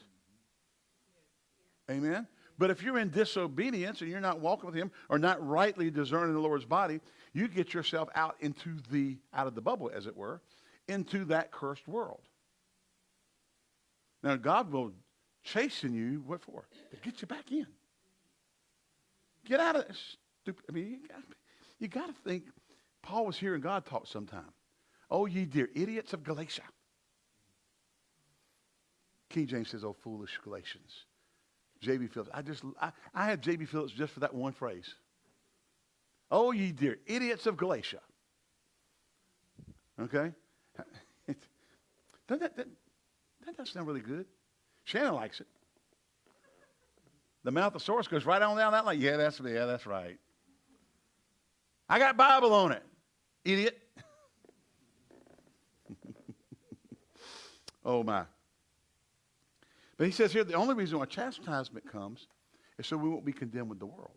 Amen? But if you're in disobedience and you're not walking with him or not rightly discerning the Lord's body, you get yourself out into the out of the bubble, as it were, into that cursed world. Now God will chasten you, what for? To get you back in. Get out of this. I mean, you got, you got to think Paul was hearing God talk sometime. Oh, ye dear idiots of Galatia. King James says, oh, foolish Galatians. J.B. Phillips. I just, I, I had J.B. Phillips just for that one phrase. Oh, ye dear idiots of Galatia. Okay? Doesn't that, that, that doesn't sound really good. Shannon likes it. The mouth of source goes right on down that line. Yeah, that's yeah, that's right. I got Bible on it, idiot. oh my. But he says here the only reason why chastisement comes is so we won't be condemned with the world.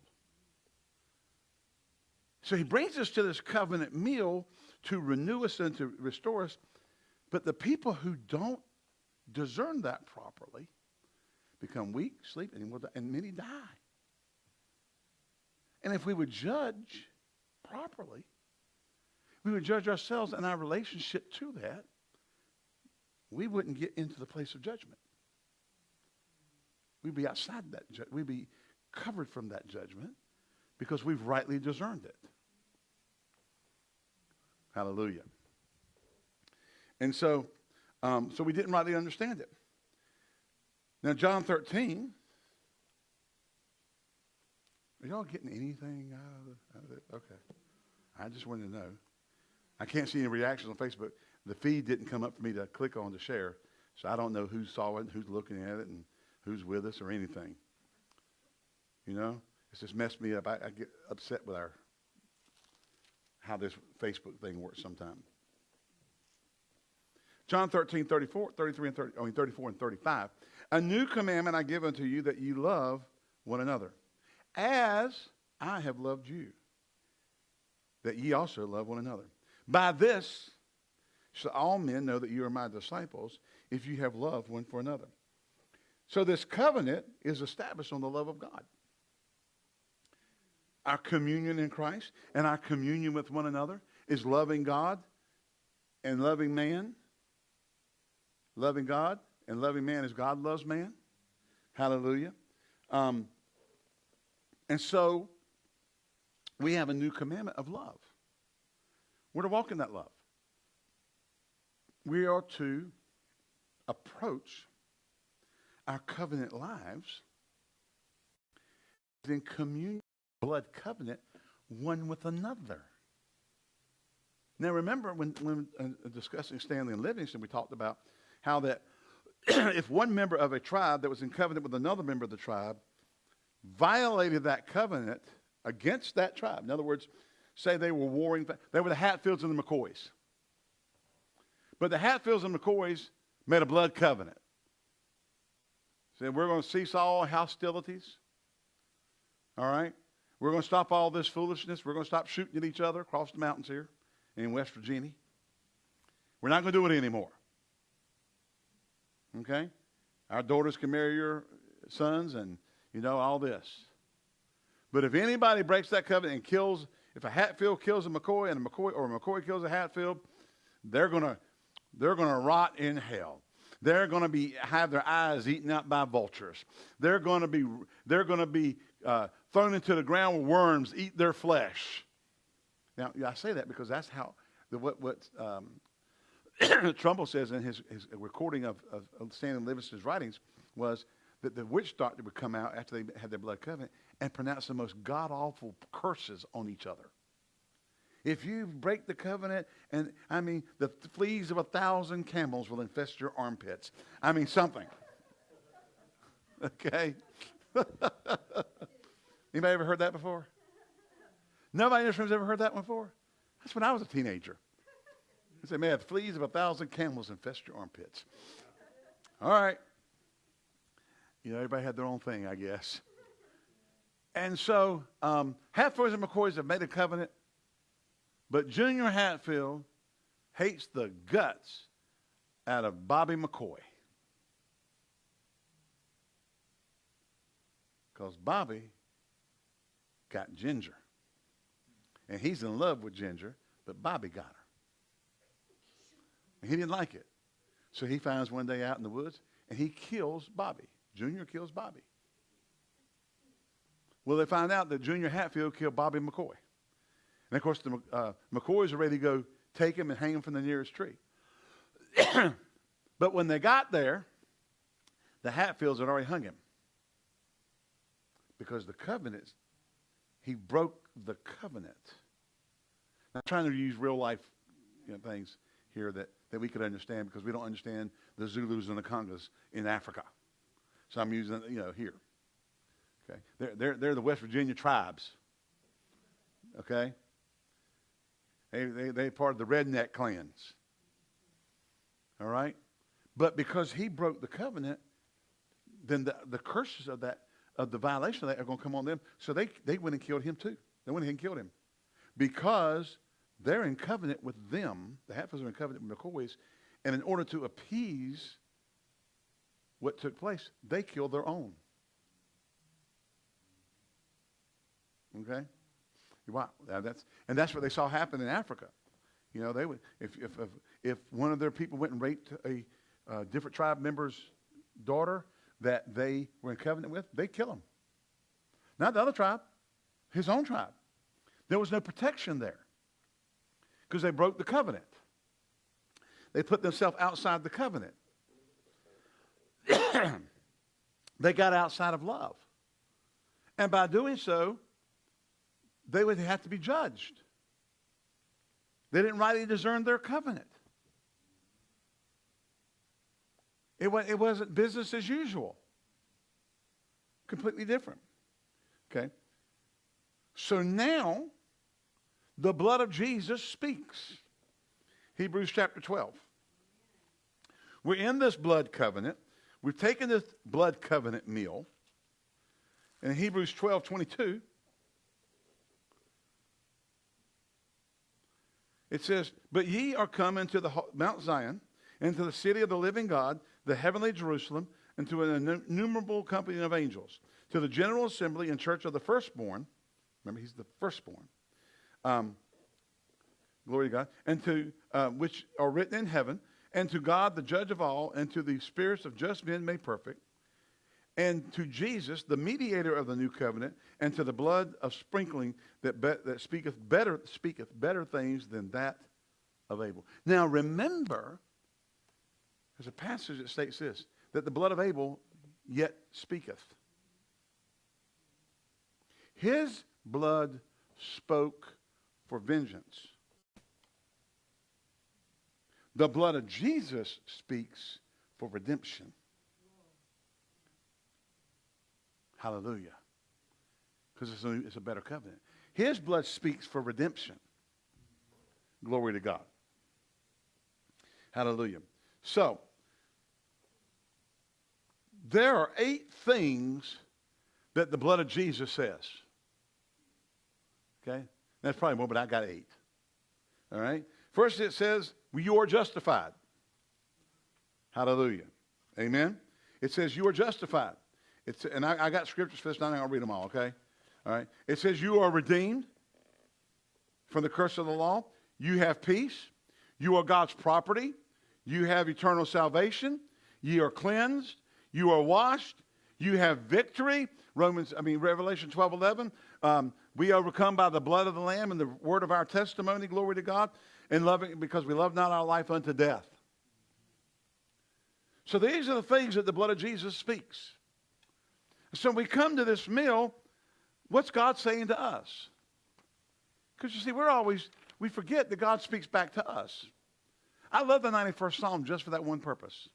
So he brings us to this covenant meal to renew us and to restore us But the people who don't discern that properly become weak, sleep, and, will die, and many die. And if we would judge properly, we would judge ourselves and our relationship to that, we wouldn't get into the place of judgment. We'd be outside that. Ju- we'd be covered from that judgment because we've rightly discerned it. Hallelujah. And so, um, so we didn't rightly understand it. Now, John 13. Are y'all getting anything out of, it? Okay. I just wanted to know. I can't see any reactions on Facebook. The feed didn't come up for me to click on to share, so I don't know who saw it, who's looking at it, and who's with us or anything. You know, it's just messed me up. I, I get upset with our how this Facebook thing works sometimes. John 13, 34, 33 and 30, I mean 34 and 35. A new commandment I give unto you that you love one another, as I have loved you, that ye also love one another. By this shall all men know that you are my disciples, if you have love one for another. So this covenant is established on the love of God. Our communion in Christ and our communion with one another is loving God and loving man. Loving God and loving man as God loves man. Hallelujah. Um, and so we have a new commandment of love. We're to walk in that love. We are to approach our covenant lives in communion, blood covenant, one with another. Now, remember when, when uh, discussing Stanley and Livingstone, we talked about how that if one member of a tribe that was in covenant with another member of the tribe violated that covenant against that tribe, in other words, say they were warring, they were the Hatfields and the McCoys. But the Hatfields and McCoys made a blood covenant. Said, we're going to cease all hostilities. All right? We're going to stop all this foolishness. We're going to stop shooting at each other across the mountains here in West Virginia. We're not going to do it anymore. Okay? Our daughters can marry your sons and, you know, all this. But if anybody breaks that covenant and kills, if a Hatfield kills a McCoy and a McCoy or a McCoy kills a Hatfield, they're going to they're to rot in hell. They're going to be have their eyes eaten out by vultures. They're going to be they're to be uh, thrown into the ground where worms eat their flesh. Now I say that because that's how the, what what um, Trumbull says in his, his recording of, of, Stanley Livingstone's writings was that the witch doctor would come out after they had their blood covenant and pronounce the most god awful curses on each other. If you break the covenant, and I mean, the fleas of a thousand camels will infest your armpits. I mean, something. Okay? Anybody ever heard that before? Nobody in this room's ever heard that one before? That's when I was a teenager. He said, man, fleas of a thousand camels infest your armpits. All right. You know, everybody had their own thing, I guess. And so, um, Hatfields and McCoys have made a covenant but Junior Hatfield hates the guts out of Bobby McCoy. Because Bobby got Ginger. And he's in love with Ginger, but Bobby got. He didn't like it. So he finds one day out in the woods and he kills Bobby. Junior kills Bobby. Well, they find out that Junior Hatfield killed Bobby McCoy. And of course, the uh, McCoys are ready to go take him and hang him from the nearest tree. but when they got there, the Hatfields had already hung him. Because the covenant, he broke the covenant. I'm trying to use real life you know, things here that, that we could understand because we don't understand the Zulus and the Congas in Africa. So I'm using, you know, here. Okay. They're, they're, they're the West Virginia tribes. Okay. They, they, they part of the redneck clans. All right? But because he broke the covenant, then the, the curses of that, of the violation of that are going to come on them. So they, they went and killed him too. They went and killed him. Because they're in covenant with them. The Hatfields are in covenant with McCoys. And in order to appease what took place, they killed their own. Okay? Wow, that's, and that's what they saw happen in Africa. You know, they would, if, if, if, if one of their people went and raped a uh, different tribe member's daughter that they were in covenant with, they'd kill him. Not the other tribe, his own tribe. There was no protection there because they broke the covenant. They put themselves outside the covenant. they got outside of love. And by doing so, they would have to be judged. They didn't rightly discern their covenant. It, was, it wasn't business as usual. Completely different. Okay? So now, the blood of Jesus speaks. Hebrews chapter 12. We're in this blood covenant. We've taken this blood covenant meal. In Hebrews 12 22, it says, But ye are come into the Mount Zion, into the city of the living God, the heavenly Jerusalem, and to an innumerable company of angels, to the general assembly and church of the firstborn. Remember, he's the firstborn. Um, glory to God. And to uh, which are written in heaven, and to God, the judge of all, and to the spirits of just men made perfect, and to Jesus, the mediator of the new covenant, and to the blood of sprinkling that, be, that speaketh better speaketh better things than that of Abel. Now remember, there's a passage that states this that the blood of Abel yet speaketh. His blood spoke for vengeance. The blood of Jesus speaks for redemption. Hallelujah. Because it's, it's a better covenant. His blood speaks for redemption. Glory to God. Hallelujah. So, there are eight things that the blood of Jesus says. Okay? That's probably more, but I got eight. All right? First, it says, You are justified. Hallelujah. Amen? It says, You are justified. It's, and I, I got scriptures for this, not I'll read them all, okay? All right. It says, You are redeemed from the curse of the law. You have peace. You are God's property. You have eternal salvation. You are cleansed. You are washed. You have victory. Romans, I mean, Revelation 12 11. Um, we overcome by the blood of the Lamb and the word of our testimony, glory to God, and loving because we love not our life unto death. So these are the things that the blood of Jesus speaks. So when we come to this meal, what's God saying to us? Because you see, we're always, we forget that God speaks back to us. I love the 91st Psalm just for that one purpose.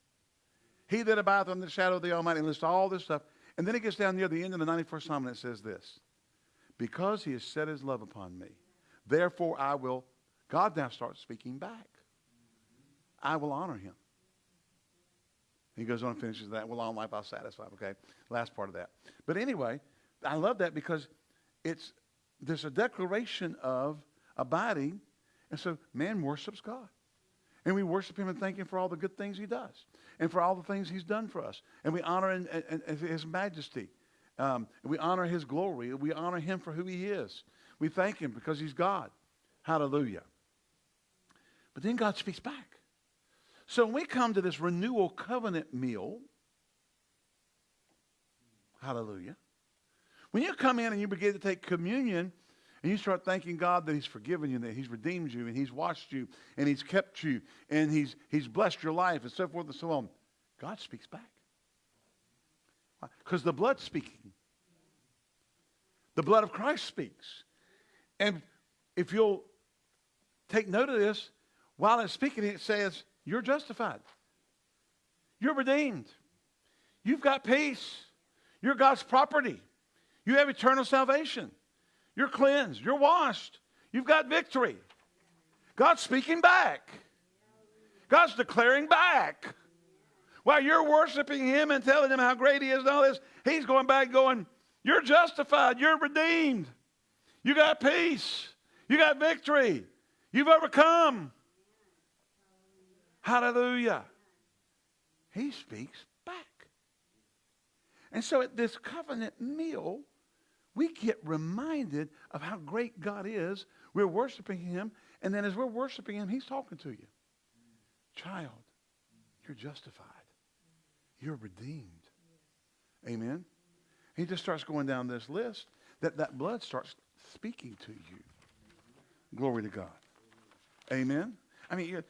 He that abideth under the shadow of the Almighty, and lists all this stuff. And then it gets down near the end of the 91st Psalm and it says this Because he has set his love upon me, therefore I will, God now starts speaking back. I will honor him. He goes on and finishes that. Well, long life I'll satisfy. Okay, last part of that. But anyway, I love that because it's there's a declaration of abiding, and so man worships God, and we worship Him and thank Him for all the good things He does, and for all the things He's done for us, and we honor in, in His majesty, um, we honor His glory, we honor Him for who He is. We thank Him because He's God. Hallelujah. But then God speaks back. So when we come to this renewal covenant meal, hallelujah, when you come in and you begin to take communion and you start thanking God that He's forgiven you, that He's redeemed you, and He's washed you, and He's kept you, and He's, he's blessed your life, and so forth and so on, God speaks back. Because the blood's speaking. The blood of Christ speaks. And if you'll take note of this, while it's speaking, it says, you're justified. You're redeemed. You've got peace. You're God's property. You have eternal salvation. You're cleansed. You're washed. You've got victory. God's speaking back. God's declaring back. While you're worshiping Him and telling Him how great He is and all this, He's going back going, You're justified. You're redeemed. You got peace. You got victory. You've overcome. Hallelujah. He speaks back. And so at this covenant meal, we get reminded of how great God is. We're worshiping him. And then as we're worshiping him, he's talking to you. Child, you're justified. You're redeemed. Amen. He just starts going down this list that that blood starts speaking to you. Glory to God. Amen. I mean, you,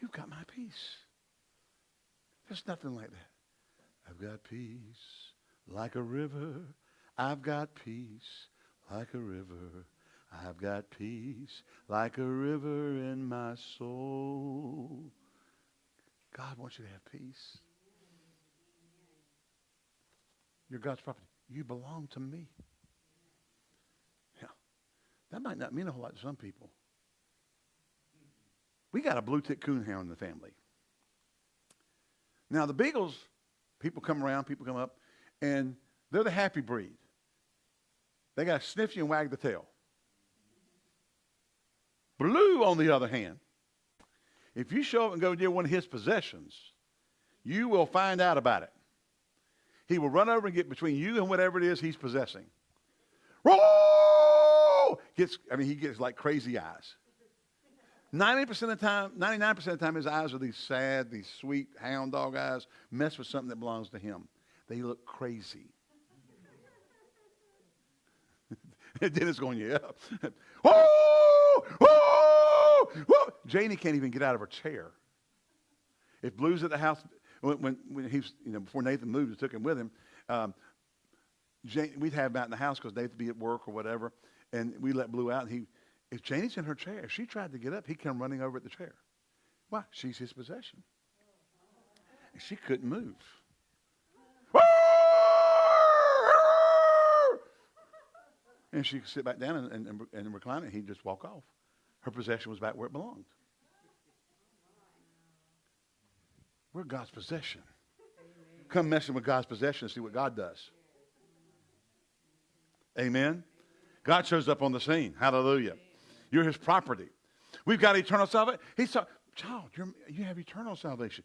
you've got my peace. There's nothing like that. I've got peace like a river. I've got peace like a river. I've got peace like a river in my soul. God wants you to have peace. You're God's property. You belong to me. Yeah. That might not mean a whole lot to some people. We got a blue tick coonhound in the family. Now, the Beagles, people come around, people come up, and they're the happy breed. They got to sniff you and wag the tail. Blue, on the other hand, if you show up and go near one of his possessions, you will find out about it. He will run over and get between you and whatever it is he's possessing. Roll! Gets, I mean, he gets like crazy eyes. 90% of the time, 99% of the time, his eyes are these sad, these sweet hound dog eyes, mess with something that belongs to him. They look crazy. Dennis going, yeah. oh, oh, oh. Janie can't even get out of her chair. If Blue's at the house, when, when, when he's, you know, before Nathan moved and took him with him, um, Jane, we'd have him out in the house because Nathan would be at work or whatever, and we let Blue out. And he, if Janie's in her chair, she tried to get up, he'd come running over at the chair. Why? She's his possession. And she couldn't move. And she could sit back down and, and, and recline it. He'd just walk off. Her possession was back where it belonged. We're God's possession. Come messing with God's possession and see what God does. Amen. God shows up on the scene. Hallelujah. You're his property. We've got eternal salvation. He talking, child, you have eternal salvation.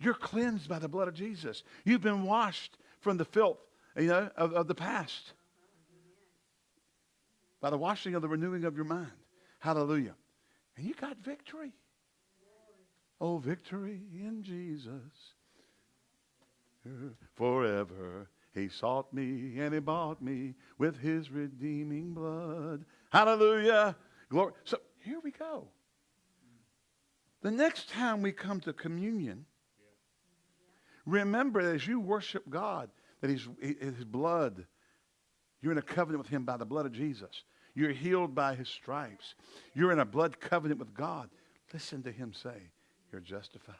You're cleansed by the blood of Jesus. You've been washed from the filth, you know, of, of the past. By the washing of the renewing of your mind. Hallelujah. And you got victory. Oh, victory in Jesus. Forever he sought me and he bought me with his redeeming blood. Hallelujah. Glory. So here we go. The next time we come to communion, remember as you worship God, that his, his blood, you're in a covenant with him by the blood of Jesus. You're healed by his stripes. You're in a blood covenant with God. Listen to him say, you're justified.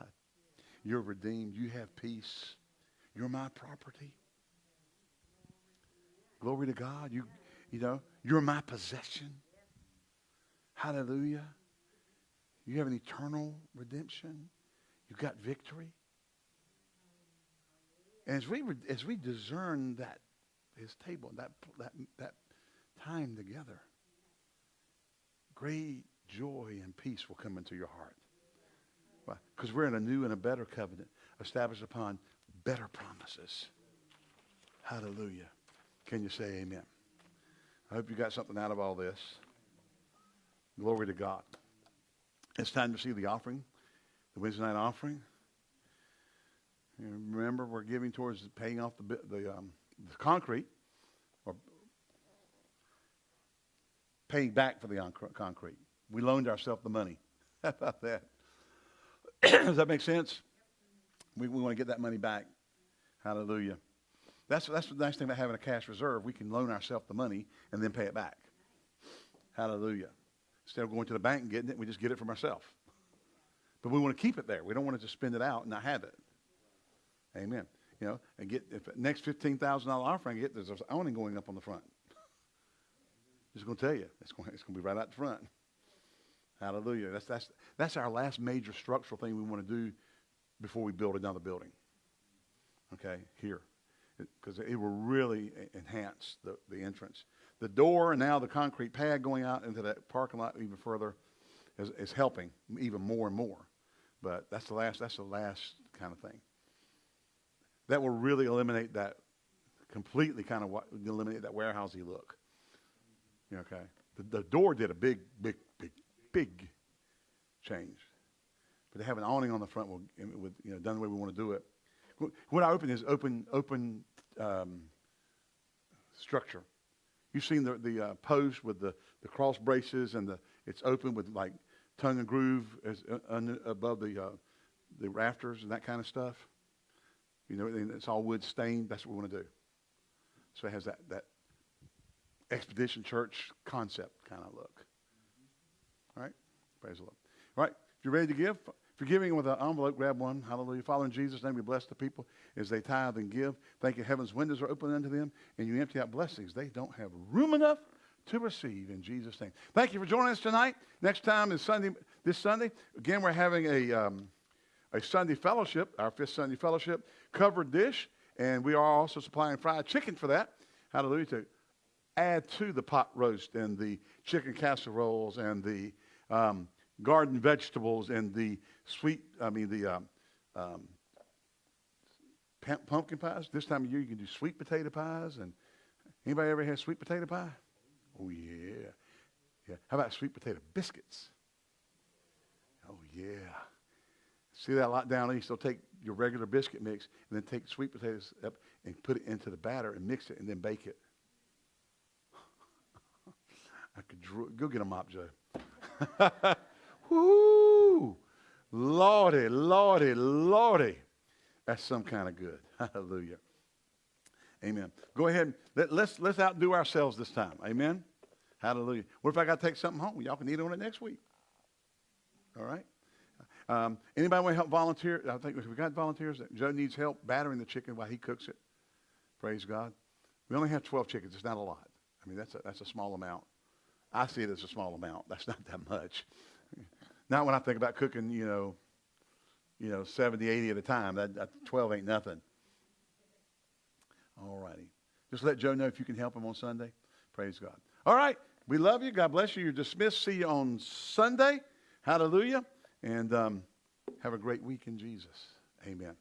You're redeemed. You have peace. You're my property. Glory to God. You, you know, you're my possession. Hallelujah. You have an eternal redemption. You've got victory. And as we, as we discern that, his table, that, that, that time together, great joy and peace will come into your heart. Because we're in a new and a better covenant established upon better promises. Hallelujah. Can you say amen? I hope you got something out of all this. Glory to God. It's time to see the offering, the Wednesday night offering. Remember, we're giving towards paying off the, the, um, the concrete, or paying back for the concrete. We loaned ourselves the money. How about that? Does that make sense? We, we want to get that money back. Hallelujah. That's, that's the nice thing about having a cash reserve. We can loan ourselves the money and then pay it back. Hallelujah. Instead of going to the bank and getting it, we just get it from ourselves. But we want to keep it there. We don't want to just spend it out and not have it. Amen. You know, and get if next fifteen thousand dollar offering, get there's awning going up on the front. Just going to tell you, it's going, it's to be right out the front. Hallelujah. That's, that's, that's our last major structural thing we want to do before we build another building. Okay, here. Because it, it, will really enhance the, the entrance. The door and now the concrete pad going out into that parking lot even further is, is helping even more and more. But that's the last, that's the last kind of thing. That will really eliminate that, completely kind of eliminate that warehousey look. Okay. The, the door did a big, big, big, change. But to have an awning on the front will, with, you know, done the way we want to do it. Wh- What I open is open, open um, structure. You've seen the, the uh, post with the, the cross braces and the, it's open with like tongue and groove as, uh, un, above the, uh, the rafters and that kind of stuff. You know, it's all wood stained. That's what we want to do. So it has that, that expedition church concept kind of look. Praise the Lord. All right. If you're ready to give, if you're giving with an envelope, grab one. Hallelujah. Father, in Jesus' name, we bless the people as they tithe and give. Thank you. Heaven's windows are open unto them, and you empty out blessings. They don't have room enough to receive in Jesus' name. Thank you for joining us tonight. Next time is Sunday, this Sunday. Again, we're having a, um, a Sunday fellowship, our fifth Sunday fellowship, covered dish, and we are also supplying fried chicken for that. Hallelujah. To add to the pot roast and the chicken casseroles and the um, garden vegetables and the sweet, I mean, the um, um, pumpkin pies. This time of year, you can do sweet potato pies. And anybody ever had sweet potato pie? Oh, yeah. Yeah. How about sweet potato biscuits? Oh, yeah. See that a lot down east? They'll take your regular biscuit mix and then take sweet potatoes up and put it into the batter and mix it and then bake it. I could go get a mop, Joe. Woo! Lordy, lordy, lordy. That's some kind of good. Hallelujah. Amen. Go ahead. Let, let's, let's outdo ourselves this time. Amen. Hallelujah. What if I got to take something home? Y'all can eat on it next week. All right. Um, anybody want to help volunteer? I think we got volunteers, Joe needs help battering the chicken while he cooks it. Praise God. We only have 12 chickens. It's not a lot. I mean, that's a, that's a small amount. I see it as a small amount. That's not that much. Not when I think about cooking, you know, you know, 70, 80 at a time. That, that 12 ain't nothing. All righty. Just let Joe know if you can help him on Sunday. Praise God. All right. We love you. God bless you. You're dismissed. See you on Sunday. Hallelujah. And um, have a great week in Jesus. Amen.